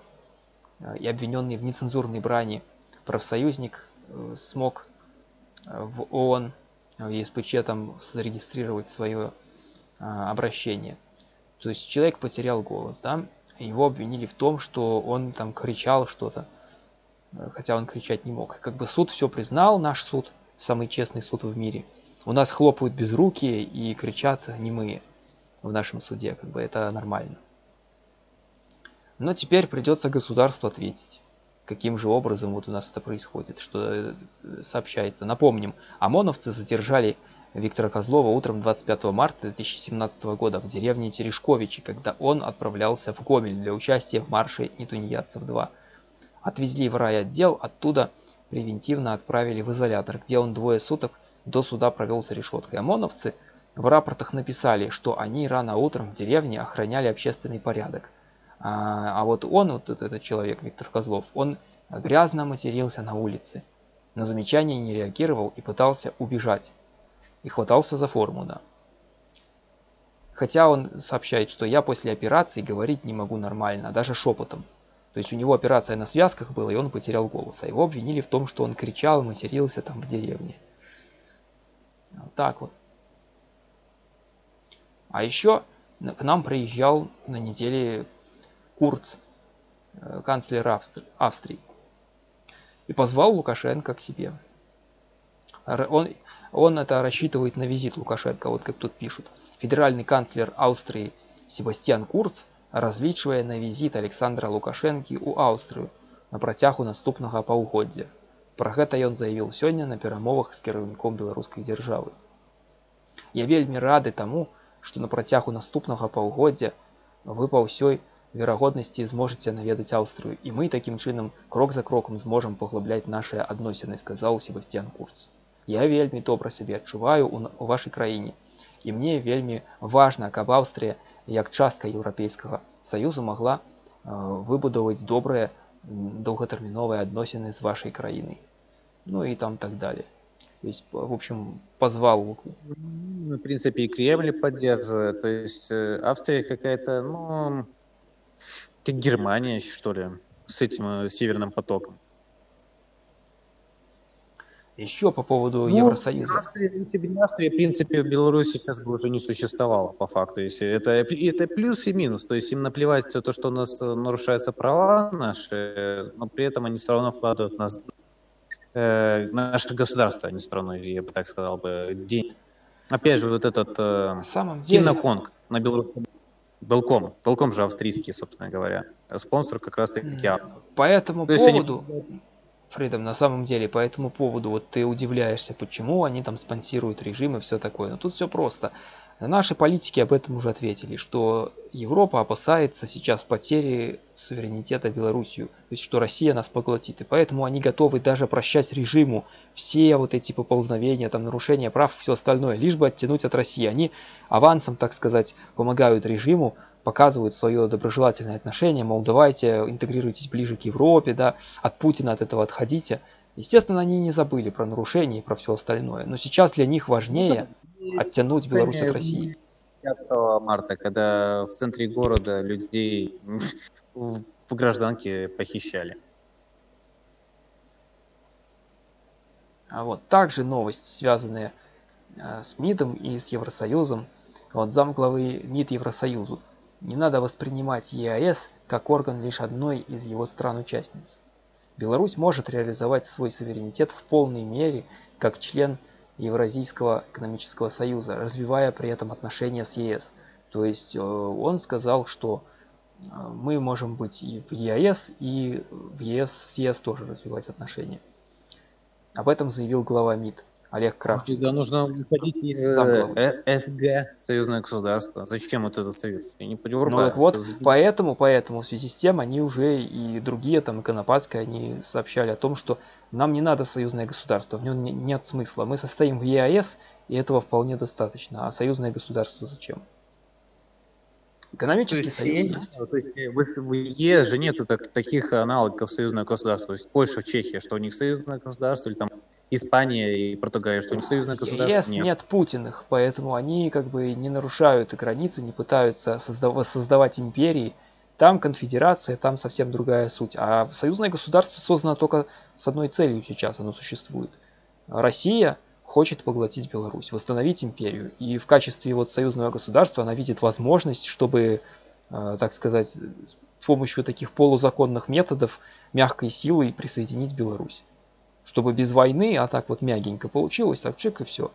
э, и обвиненный в нецензурной брани профсоюзник э, смог э, в ООН в ЕСПЧ там зарегистрировать свое обращение. То есть человек потерял голос, да, его обвинили в том, что он там кричал что-то, хотя он кричать не мог. Как бы суд все признал, наш суд, самый честный суд в мире. У нас хлопают без руки и кричат немые. В нашем суде, как бы это нормально. Но теперь придется государству ответить, каким же образом вот у нас это происходит, что э, сообщается. Напомним, ОМОНовцы задержали Виктора Козлова утром 25 марта 2017 года в деревне Терешковичи, когда он отправлялся в Гомель для участия в марше Нетуньяцев-2. Отвезли в райотдел, оттуда превентивно отправили в изолятор, где он двое суток до суда провел за решеткой. ОМОНовцы в рапортах написали, что они рано утром в деревне охраняли общественный порядок. А, а вот он, вот этот человек, Виктор Козлов, он грязно матерился на улице. На замечание не реагировал и пытался убежать. И хватался за форму, да. Хотя он сообщает, что я после операции говорить не могу нормально, даже шепотом. То есть у него операция на связках была, и он потерял голос. А его обвинили в том, что он кричал, матерился там в деревне. Вот так вот. А еще к нам приезжал на неделе Курц, э, канцлер Австрии, и позвал Лукашенко к себе. Он, он это рассчитывает на визит Лукашенко, вот как тут пишут. Федеральный канцлер Австрии Себастьян Курц разлічвае на візіт Александра Лукашэнкі ў Аўстрыю на працягу наступнага паўгоддзя. Пра гэта ён заявіў сёння на перамовах з кіраўніком беларускай дзяржавы. Я вельмі рады таму, што на працягу наступнага паўгоддзя вы па ўсёй верагоднасці зможаце наведаць Аўстрыю і мы такім чынам крок за крокам зможам паглыбляць нашыя адносіны, сказаў Себастьян Курц. Я вельмі добра сябе адчуваю у вашай краіне і мне вельмі важна, каб Аўстрыя як частка еўрапейскага саюзу могла э, выбудаваць добрыя доўгатэрміновыя адносіны з вашай краінай ну и там так далее то есть в общем позвал ну, в принципе и кремль поддерживает то есть э, австрия какая-то ну как германия что ли с этим э, северным потоком еще по поводу ну, Евросоюза. Австрия, если бы не Австрия, в принципе, в Беларуси сейчас бы уже не существовало, по факту. Если это, это плюс и минус. То есть им наплевать все то, что у нас э, нарушаются права наши, но при этом они все равно вкладывают в нас, э, наше государство, а не страну, я бы так сказал бы, день. Опять же, вот этот э, на самом деле... Киноконг на белорусском Белком. Белком же австрийский, собственно говоря. Спонсор как раз-таки По этому То поводу... Они Фридом, на самом деле по этому поводу вот ты удивляешься, почему они там спонсируют режим и все такое. Но тут все просто. Наши политики об этом уже ответили, что Европа опасается сейчас потери суверенитета Белоруссию, то есть что Россия нас поглотит, и поэтому они готовы даже прощать режиму все вот эти поползновения, там нарушения прав, все остальное, лишь бы оттянуть от России. Они авансом, так сказать, помогают режиму показывают свое доброжелательное отношение, мол, давайте интегрируйтесь ближе к Европе, да, от Путина от этого отходите. Естественно, они не забыли про нарушения и про все остальное, но сейчас для них важнее ну, оттянуть Беларусь от России. 5 марта, когда в центре города людей в гражданке похищали. А вот также новость, связанная с МИДом и с Евросоюзом. Вот замглавы МИД Евросоюзу не надо воспринимать ЕАЭС как орган лишь одной из его стран-участниц. Беларусь может реализовать свой суверенитет в полной мере как член Евразийского экономического союза, развивая при этом отношения с ЕС. То есть э, он сказал, что э, мы можем быть и в ЕАЭС, и в ЕС с ЕС тоже развивать отношения. Об этом заявил глава МИД. Олег Кравченко. Тогда нужно выходить из э, э СГ, союзное государство. Зачем вот этот союз? Я не понимаю. Ну так вот, поэтому, поэтому в связи с тем они уже и другие, там, и Конопадская, они сообщали о том, что нам не надо союзное государство, в нем нет смысла. Мы состоим в ЕАЭС, и этого вполне достаточно. А союзное государство зачем? Экономический то есть, союз. Есть. То есть в ЕС же нет так, таких аналогов союзного государства. То есть Польша, Чехия, что у них союзное государство, или там Испания и Португалия, что не союзное государство? ЕС нет. нет Путиных, поэтому они как бы не нарушают границы, не пытаются создав создавать империи. Там конфедерация, там совсем другая суть. А союзное государство создано только с одной целью сейчас, оно существует. Россия хочет поглотить Беларусь, восстановить империю. И в качестве вот союзного государства она видит возможность, чтобы, э, так сказать, с помощью таких полузаконных методов мягкой силой присоединить Беларусь чтобы без войны, а так вот мягенько получилось, так чек и все.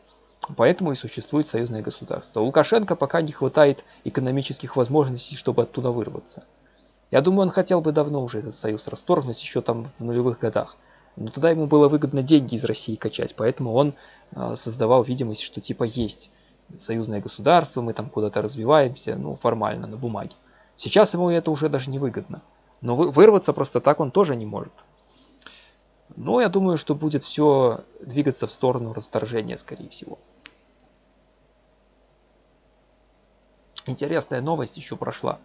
Поэтому и существует союзное государство. У Лукашенко пока не хватает экономических возможностей, чтобы оттуда вырваться. Я думаю, он хотел бы давно уже этот союз расторгнуть, еще там в нулевых годах. Но тогда ему было выгодно деньги из России качать, поэтому он э, создавал видимость, что типа есть союзное государство, мы там куда-то развиваемся, ну формально, на бумаге. Сейчас ему это уже даже не выгодно. Но вырваться просто так он тоже не может. Но я думаю, что будет все двигаться в сторону расторжения, скорее всего. Интересная новость еще прошла.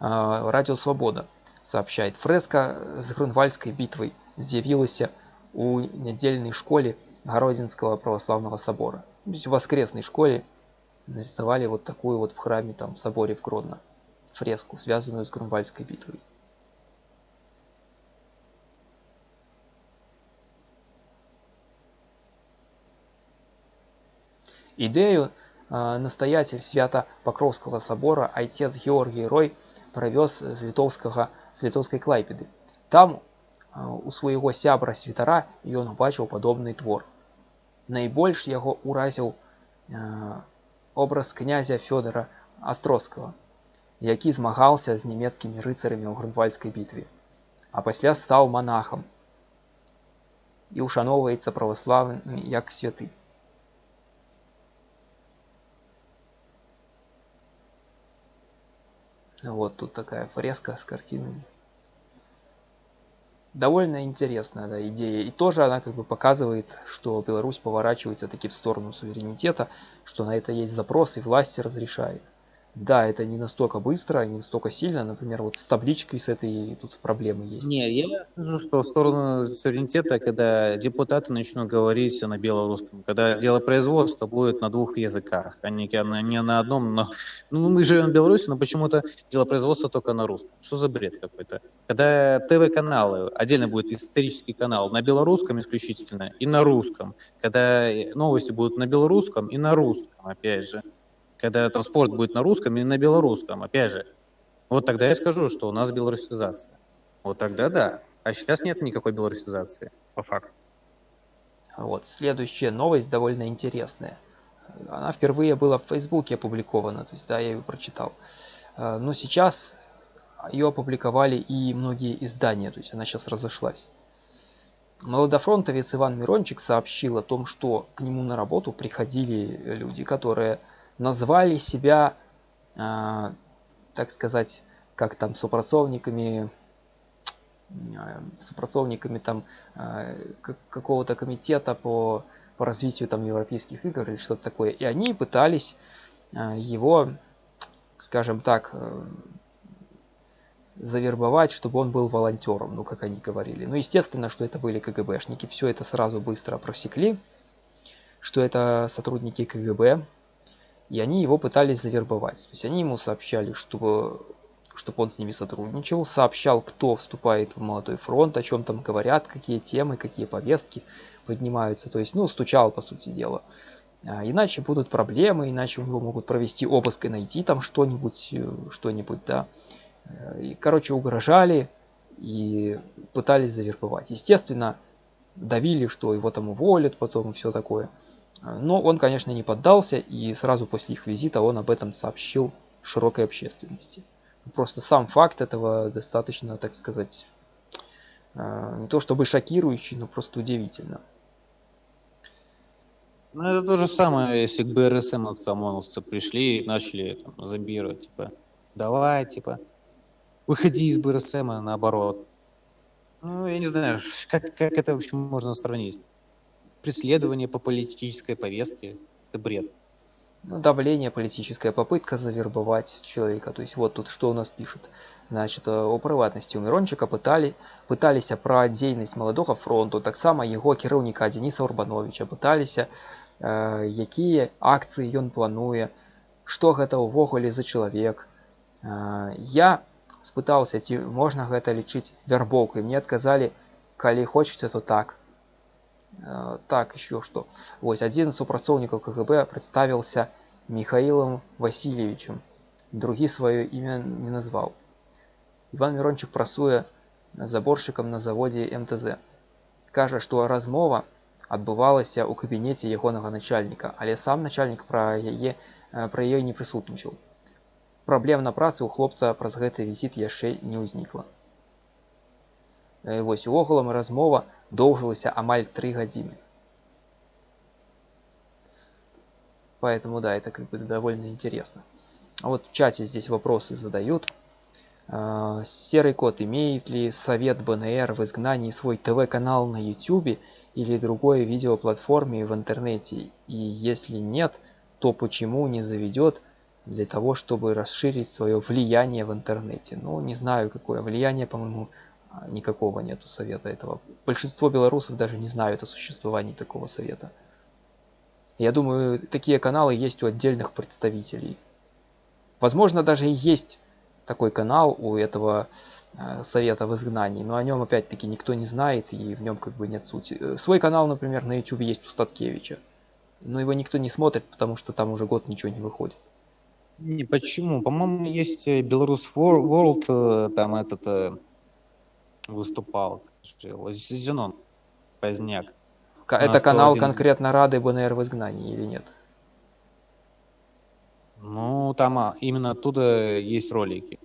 А, Радио Свобода сообщает. Фреска с Грунвальской битвой з'явілася у недельной школе Городинского православного собора. То есть в воскресной школе нарисовали вот такую вот в храме, там, в соборе в Гродно, фреску, связанную с Грунвальской битвой. Идею э, настоятель свято Покровского собора отец Георгий Рой провез з літоўскага з літоўскай клайпеды. Там у свайго сябра святара ён убачыў падобны твор. Найбольш яго ўразіў образ князя Фёдора Астросскага, які змагаўся з нямецкімі рыцарамі ў грунвальскай бітве, а пасля стаў манахам і ўшаноўваецца праваславамі як святы. Вот тут такая фреска с картинами. Довольно интересная да, идея. И тоже она как бы показывает, что Беларусь поворачивается таки в сторону суверенитета, что на это есть запрос и власти разрешает. Да, это не настолько быстро, не настолько сильно. Например, вот с табличкой с этой тут проблемы есть. Не, я скажу, что в сторону суверенитета, когда депутаты начнут говорить на белорусском, когда дело производства будет на двух языках, а не, не на одном. Но, ну, мы живем в Беларуси, но почему-то дело производства только на русском. Что за бред какой-то? Когда ТВ-каналы, отдельно будет исторический канал на белорусском исключительно и на русском. Когда новости будут на белорусском и на русском, опять же когда транспорт будет на русском и на белорусском, опять же. Вот тогда я скажу, что у нас белорусизация. Вот тогда да. А сейчас нет никакой белорусизации, по факту. Вот, следующая новость довольно интересная. Она впервые была в Фейсбуке опубликована, то есть, да, я ее прочитал. А, но сейчас ее опубликовали и многие издания, то есть она сейчас разошлась. Молодофронтовец Иван Мирончик сообщил о том, что к нему на работу приходили люди, которые назвали себя, э, так сказать, как там супрацоўнікамі э, супрацоўнікамі там э, какого-то комитета по по развитию там европейских игр или что-то такое и они пытались э, его скажем так э, завербовать чтобы он был волонтером ну как они говорили ну естественно что это были кгбшники все это сразу быстро просекли что это сотрудники кгб и они его пытались завербовать. То есть они ему сообщали, чтобы, чтобы он с ними сотрудничал, сообщал, кто вступает в молодой фронт, о чем там говорят, какие темы, какие повестки поднимаются. То есть, ну, стучал, по сути дела. А, иначе будут проблемы, иначе у него могут провести обыск и найти там что-нибудь, э, что-нибудь, да. Э, и, короче, угрожали и пытались завербовать. Естественно, давили, что его там уволят потом и все такое. Но он, конечно, не поддался, и сразу после их визита он об этом сообщил широкой общественности. Просто сам факт этого достаточно, так сказать, э, не то чтобы шокирующий, но просто удивительно. Ну, это то же самое, если к БРСМ от ОМОНовцы пришли и начали там, зомбировать, типа, давай, типа, выходи из БРСМ, наоборот. Ну, я не знаю, как, как это, в общем, можно сравнить преследование по политической повестке. Это бред. Ну, давление, политическая попытка завербовать человека. То есть вот тут что у нас пишут. Значит, о приватности у Мирончика пытали, пытались про дзейнасць маладога фронту, таксама яго кіраўніка Дениса Урбановича пыталіся, э, якія акцыі ён плануе, што гэта ўвогуле за чалавек. Э, я спытаўся, ці можна гэта лічыць вярбоўкай. Мне адказалі, калі хочаце, то так. Э, так еще что вось один супрацоўнікаў кгб представился михаилом васильевичем другі свое имя не назвал иван мирончик прасуе заборщиком на заводе мтз кажа что размова адбывалася ў кабінеце ягонага начальніка але сам начальнік пра яе пра яе не прысутнічаў праблем на працы ў хлопца праз гэты візіт яшчэ не ўзнікла вось увогулам размова доўжылася амаль тры гадзіны. Поэтому да это как бы довольно интересно. А вот в чате здесь вопросы задают. А, серый кот имеет ли совет бнр в изгнании свой тв канал на youtube или другой видеоплатформе в интернете? И если нет то почему не заведет для того чтобы расширить свое влияние в интернете? Ну не знаю какое влияние по моему никакого нету совета этого. Большинство белорусов даже не знают о существовании такого совета. Я думаю такие каналы есть у отдельных представителей. Возможно даже и есть такой канал у этого э, совета в изгнании но о нем опять-таки никто не знает и в нем как бы нет сути. Э, свой канал например на youtube есть у статкевича но его никто не смотрит потому что там уже год ничего не выходит. Не почему? По-моему есть э, белорус world там этот выступал зенон поздняк это канал конкретно рады бнр в изгнании или нет ну, там а, именно оттуда есть ролики.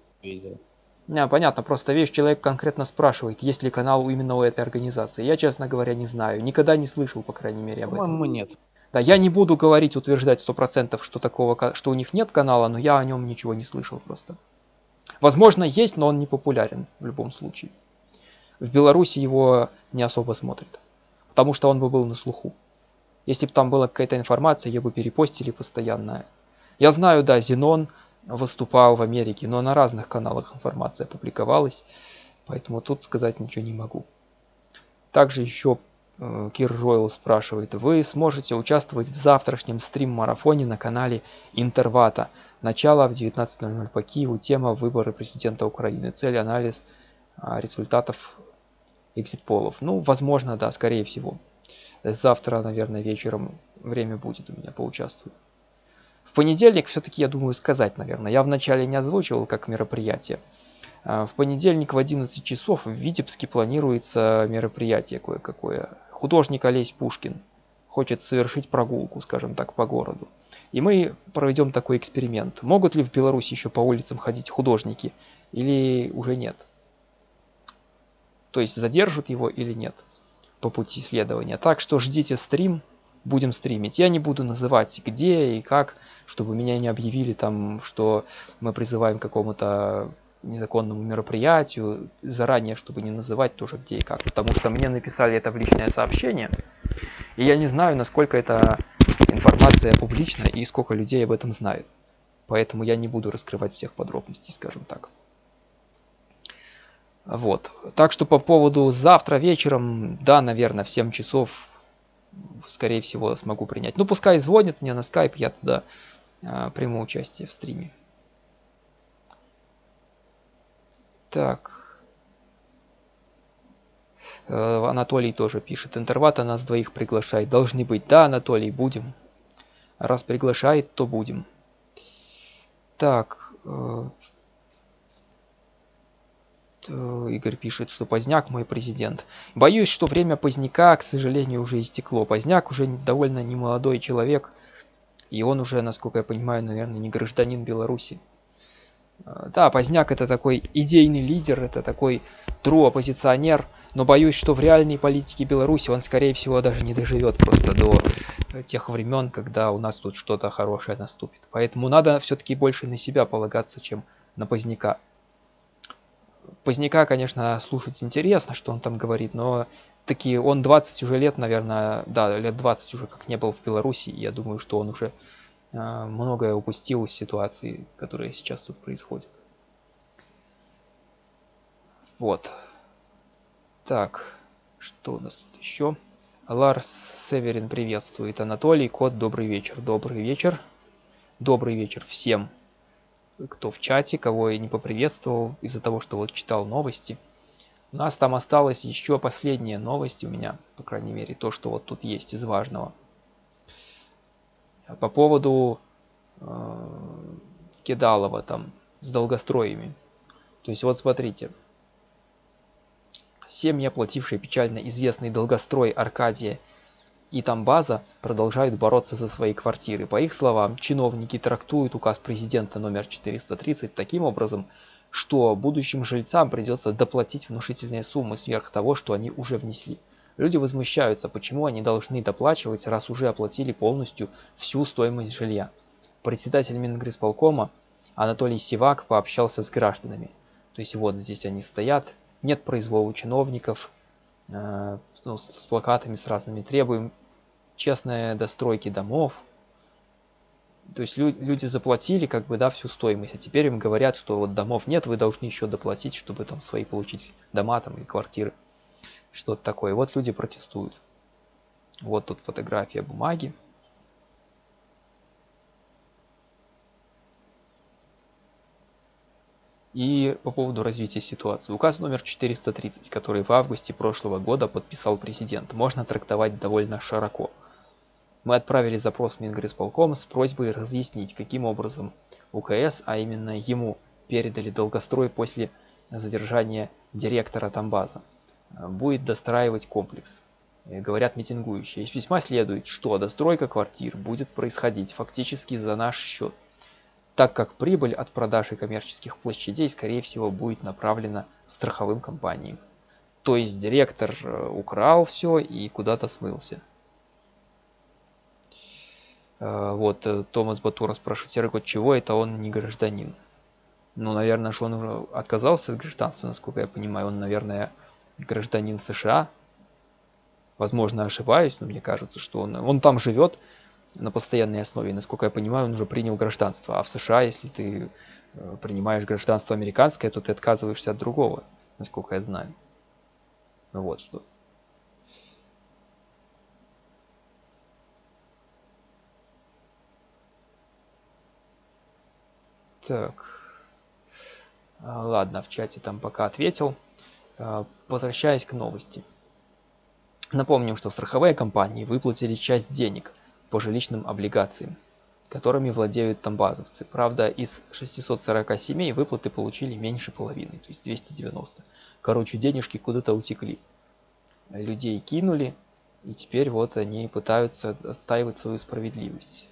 Не, понятно, просто видишь, человек конкретно спрашивает, есть ли канал именно у этой организации. Я, честно говоря, не знаю. Никогда не слышал, по крайней мере, об этом. По-моему, нет. Да, я не буду говорить, утверждать сто процентов, что такого, что у них нет канала, но я о нем ничего не слышал просто. Возможно, есть, но он не популярен в любом случае. В Беларуси его не особо смотрят, потому что он бы был на слуху. Если бы там была какая-то информация, ее бы перепостили постоянно, я знаю, да, Зенон выступал в Америке, но на разных каналах информация публиковалась, поэтому тут сказать ничего не могу. Также еще э, Кир Ройл спрашивает, вы сможете участвовать в завтрашнем стрим-марафоне на канале Интервата. Начало в 19.00 по Киеву, тема выборы президента Украины, цель анализ а, результатов экзит-полов. Ну, возможно, да, скорее всего. Завтра, наверное, вечером время будет у меня поучаствовать понедельник все-таки, я думаю, сказать, наверное. Я вначале не озвучивал как мероприятие. А, в понедельник в 11 часов в Витебске планируется мероприятие кое-какое. Художник Олесь Пушкин хочет совершить прогулку, скажем так, по городу. И мы проведем такой эксперимент. Могут ли в Беларуси еще по улицам ходить художники или уже нет? То есть задержат его или нет по пути исследования. Так что ждите стрим будем стримить. Я не буду называть где и как, чтобы меня не объявили там, что мы призываем к какому-то незаконному мероприятию, заранее, чтобы не называть тоже где и как. Потому что мне написали это в личное сообщение, и я не знаю, насколько эта информация публична и сколько людей об этом знает. Поэтому я не буду раскрывать всех подробностей, скажем так. Вот. Так что по поводу завтра вечером, да, наверное, в 7 часов скорее всего, смогу принять. Ну, пускай звонит мне на скайп, я тогда э, приму участие в стриме. Так. Э, Анатолий тоже пишет. Интервата нас двоих приглашает. Должны быть. Да, Анатолий, будем. Раз приглашает, то будем. Так. Э, Игорь пишет, что Поздняк мой президент. Боюсь, что время Поздняка, к сожалению, уже истекло. Поздняк уже довольно немолодой человек, и он уже, насколько я понимаю, наверное, не гражданин Беларуси. Э, да, Поздняк это такой идейный лидер, это такой true оппозиционер, но боюсь, что в реальной политике Беларуси он, скорее всего, даже не доживет просто до э, тех времен, когда у нас тут что-то хорошее наступит. Поэтому надо все-таки больше на себя полагаться, чем на Поздняка. Поздняка, конечно, слушать интересно, что он там говорит, но такие он 20 уже лет, наверное, да, лет 20 уже как не был в Беларуси, я думаю, что он уже э, многое упустил из ситуации, которая сейчас тут происходит. Вот. Так, что у нас тут еще? Ларс Северин приветствует. Анатолий, кот, добрый вечер. Добрый вечер. Добрый вечер всем кто в чате, кого я не поприветствовал из-за того, что вот читал новости. У нас там осталось еще последние новости у меня, по крайней мере, то, что вот тут есть из важного. По поводу э, Кидалова там с долгостроями. То есть вот смотрите. Семьи, оплатившие печально известный долгострой Аркадия и там база продолжают бороться за свои квартиры. По их словам, чиновники трактуют указ президента номер 430 таким образом, что будущим жильцам придется доплатить внушительные суммы сверх того, что они уже внесли. Люди возмущаются, почему они должны доплачивать, раз уже оплатили полностью всю стоимость жилья. Председатель Мингрисполкома Анатолий Сивак пообщался с гражданами. То есть вот здесь они стоят, нет произвола чиновников, э, ну, с плакатами с разными требуем честные достройки домов. То есть лю люди заплатили как бы, да, всю стоимость, а теперь им говорят, что вот домов нет, вы должны еще доплатить, чтобы там свои получить дома там и квартиры. Что-то такое. Вот люди протестуют. Вот тут фотография бумаги. И по поводу развития ситуации. Указ номер 430, который в августе прошлого года подписал президент, можно трактовать довольно широко. Мы отправили запрос Мингрисполком с просьбой разъяснить, каким образом УКС, а именно ему, передали долгострой после задержания директора Тамбаза. Будет достраивать комплекс. Говорят митингующие. Из письма следует, что достройка квартир будет происходить фактически за наш счет так как прибыль от продажи коммерческих площадей, скорее всего, будет направлена страховым компаниям. То есть директор э, украл все и куда-то смылся. Э, вот э, Томас Батура спрашивает, Серый чего это он не гражданин? Ну, наверное, что он уже отказался от гражданства, насколько я понимаю. Он, наверное, гражданин США. Возможно, ошибаюсь, но мне кажется, что он, он там живет, на постоянной основе. насколько я понимаю, он уже принял гражданство. А в США, если ты э, принимаешь гражданство американское, то ты отказываешься от другого, насколько я знаю. Вот что. Так. А, ладно, в чате там пока ответил. А, возвращаясь к новости. Напомним, что страховые компании выплатили часть денег – по жилищным облигациям, которыми владеют тамбазовцы. Правда, из 640 семей выплаты получили меньше половины, то есть 290. Короче, денежки куда-то утекли. Людей кинули, и теперь вот они пытаются отстаивать свою справедливость.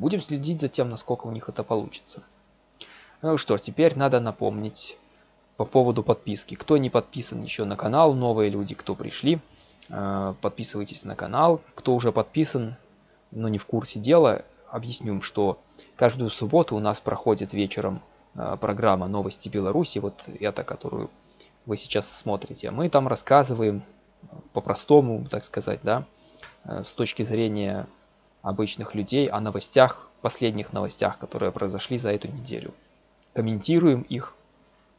Будем следить за тем, насколько у них это получится. Ну что теперь надо напомнить по поводу подписки. Кто не подписан еще на канал, новые люди, кто пришли, Э, подписывайтесь на канал. Кто уже подписан, но не в курсе дела, объясню, что каждую субботу у нас проходит вечером э, программа «Новости Беларуси», вот эта, которую вы сейчас смотрите. Мы там рассказываем по-простому, так сказать, да, э, с точки зрения обычных людей о новостях, последних новостях, которые произошли за эту неделю. Комментируем их,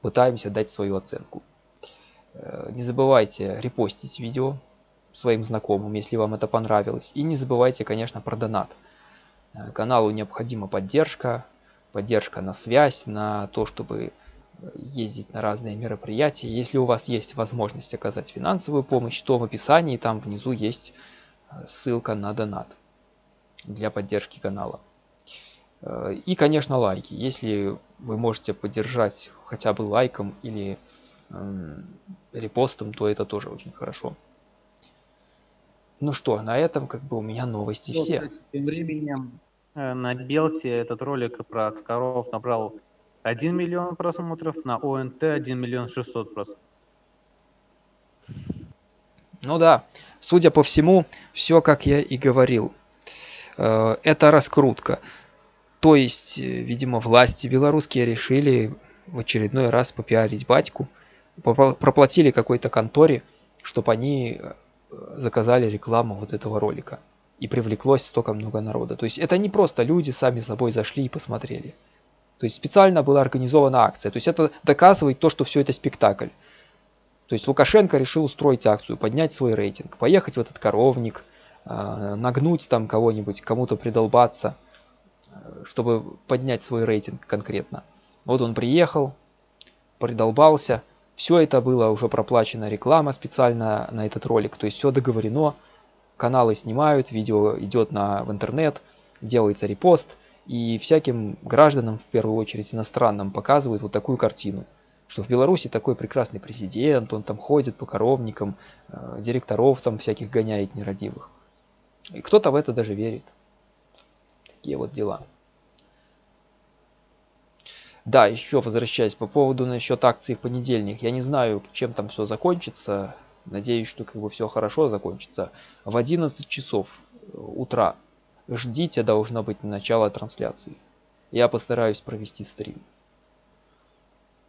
пытаемся дать свою оценку. Не забывайте репостить видео, своим знакомым, если вам это понравилось. И не забывайте, конечно, про донат. Э, каналу необходима поддержка, поддержка на связь, на то, чтобы э, ездить на разные мероприятия. Если у вас есть возможность оказать финансовую помощь, то в описании там внизу есть э, ссылка на донат для поддержки канала. И, конечно, лайки. Если вы можете поддержать хотя бы лайком или репостом, то это тоже очень хорошо. Ну что, на этом как бы у меня новости ну, все. Кстати, тем временем э, на Белте этот ролик про коров набрал 1 миллион просмотров, на ОНТ 1 миллион 600 просмотров. Ну да, судя по всему, все как я и говорил. Э, это раскрутка. То есть, э, видимо, власти белорусские решили в очередной раз попиарить батьку. Проплатили какой-то конторе, чтобы они заказали рекламу вот этого ролика. И привлеклось столько много народа. То есть это не просто люди сами собой зашли и посмотрели. То есть специально была организована акция. То есть это доказывает то, что все это спектакль. То есть Лукашенко решил устроить акцию, поднять свой рейтинг, поехать в этот коровник, нагнуть там кого-нибудь, кому-то придолбаться, чтобы поднять свой рейтинг конкретно. Вот он приехал, придолбался, все это было уже проплачено реклама специально на этот ролик, то есть все договорено, каналы снимают, видео идет на, в интернет, делается репост, и всяким гражданам, в первую очередь иностранным, показывают вот такую картину, что в Беларуси такой прекрасный президент, он там ходит по коровникам, э, директоров там всяких гоняет нерадивых. И кто-то в это даже верит. Такие вот дела. Да, еще возвращаясь по поводу насчет акции в понедельник. Я не знаю, чем там все закончится. Надеюсь, что как бы все хорошо закончится. В 11 часов э, утра ждите, должно быть начало трансляции. Я постараюсь провести стрим.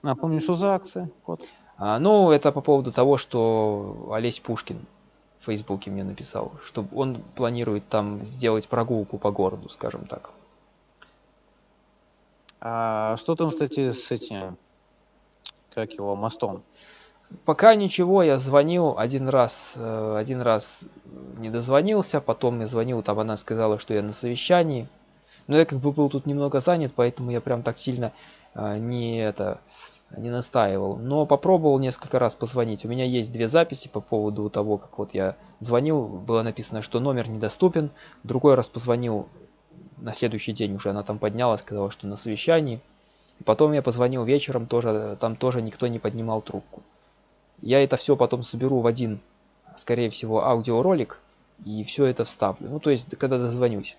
А помню, что за акция, кот? А, ну, это по поводу того, что Олесь Пушкин в Фейсбуке мне написал, что он планирует там сделать прогулку по городу, скажем так. А что там, кстати, с этим, как его, мостом? Пока ничего, я звонил один раз, э, один раз не дозвонился, потом я звонил, там она сказала, что я на совещании. Но я как бы был тут немного занят, поэтому я прям так сильно э, не это не настаивал. Но попробовал несколько раз позвонить. У меня есть две записи по поводу того, как вот я звонил. Было написано, что номер недоступен. Другой раз позвонил на следующий день уже она там поднялась, сказала, что на совещании. Потом я позвонил вечером, тоже, там тоже никто не поднимал трубку. Я это все потом соберу в один, скорее всего, аудиоролик и все это вставлю. Ну, то есть, когда дозвонюсь.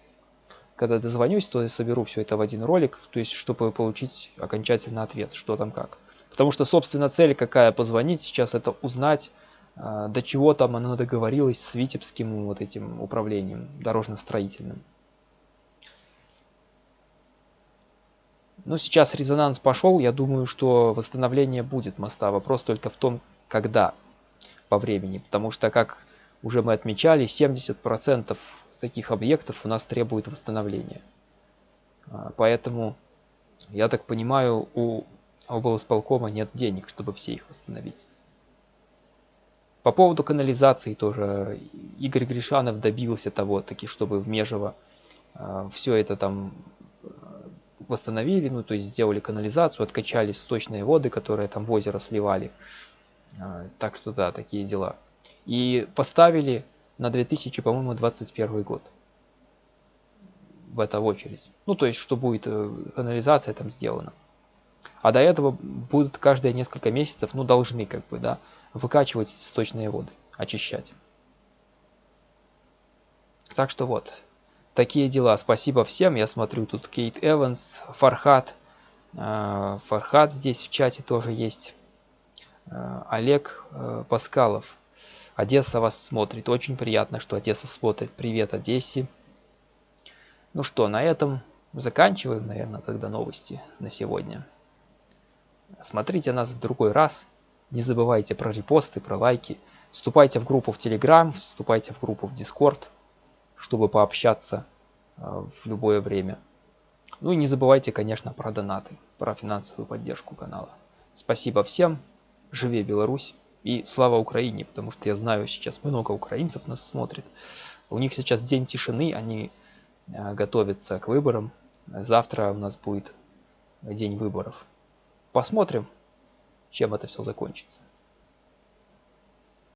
Когда дозвонюсь, то я соберу все это в один ролик, то есть, чтобы получить окончательный ответ, что там как. Потому что, собственно, цель какая позвонить сейчас, это узнать, а, до чего там она договорилась с Витебским вот этим управлением дорожно-строительным. Ну, сейчас резонанс пошел, я думаю, что восстановление будет моста. Вопрос только в том, когда по времени. Потому что, как уже мы отмечали, 70% таких объектов у нас требует восстановления. А, поэтому, я так понимаю, у облсполкома нет денег, чтобы все их восстановить. По поводу канализации тоже Игорь Гришанов добился того, таки, чтобы в Межево э, все это там восстановили, ну то есть сделали канализацию, откачали сточные воды, которые там в озеро сливали. А, так что да, такие дела. И поставили на 2000, по-моему, 21 год в это очередь. Ну то есть, что будет э, канализация там сделана. А до этого будут каждые несколько месяцев, ну должны как бы, да, выкачивать сточные воды, очищать. Так что вот, такие дела. Спасибо всем. Я смотрю, тут Кейт Эванс, Фархат. А, Фархат здесь в чате тоже есть. А, Олег э, Паскалов. Одесса вас смотрит. Очень приятно, что Одесса смотрит. Привет, Одессе. Ну что, на этом заканчиваем, наверное, тогда новости на сегодня. Смотрите нас в другой раз. Не забывайте про репосты, про лайки. Вступайте в группу в Telegram, вступайте в группу в Discord чтобы пообщаться а, в любое время. Ну и не забывайте, конечно, про донаты, про финансовую поддержку канала. Спасибо всем, живи Беларусь и слава Украине, потому что я знаю, сейчас много украинцев нас смотрит. У них сейчас день тишины, они а, готовятся к выборам. Завтра у нас будет день выборов. Посмотрим, чем это все закончится.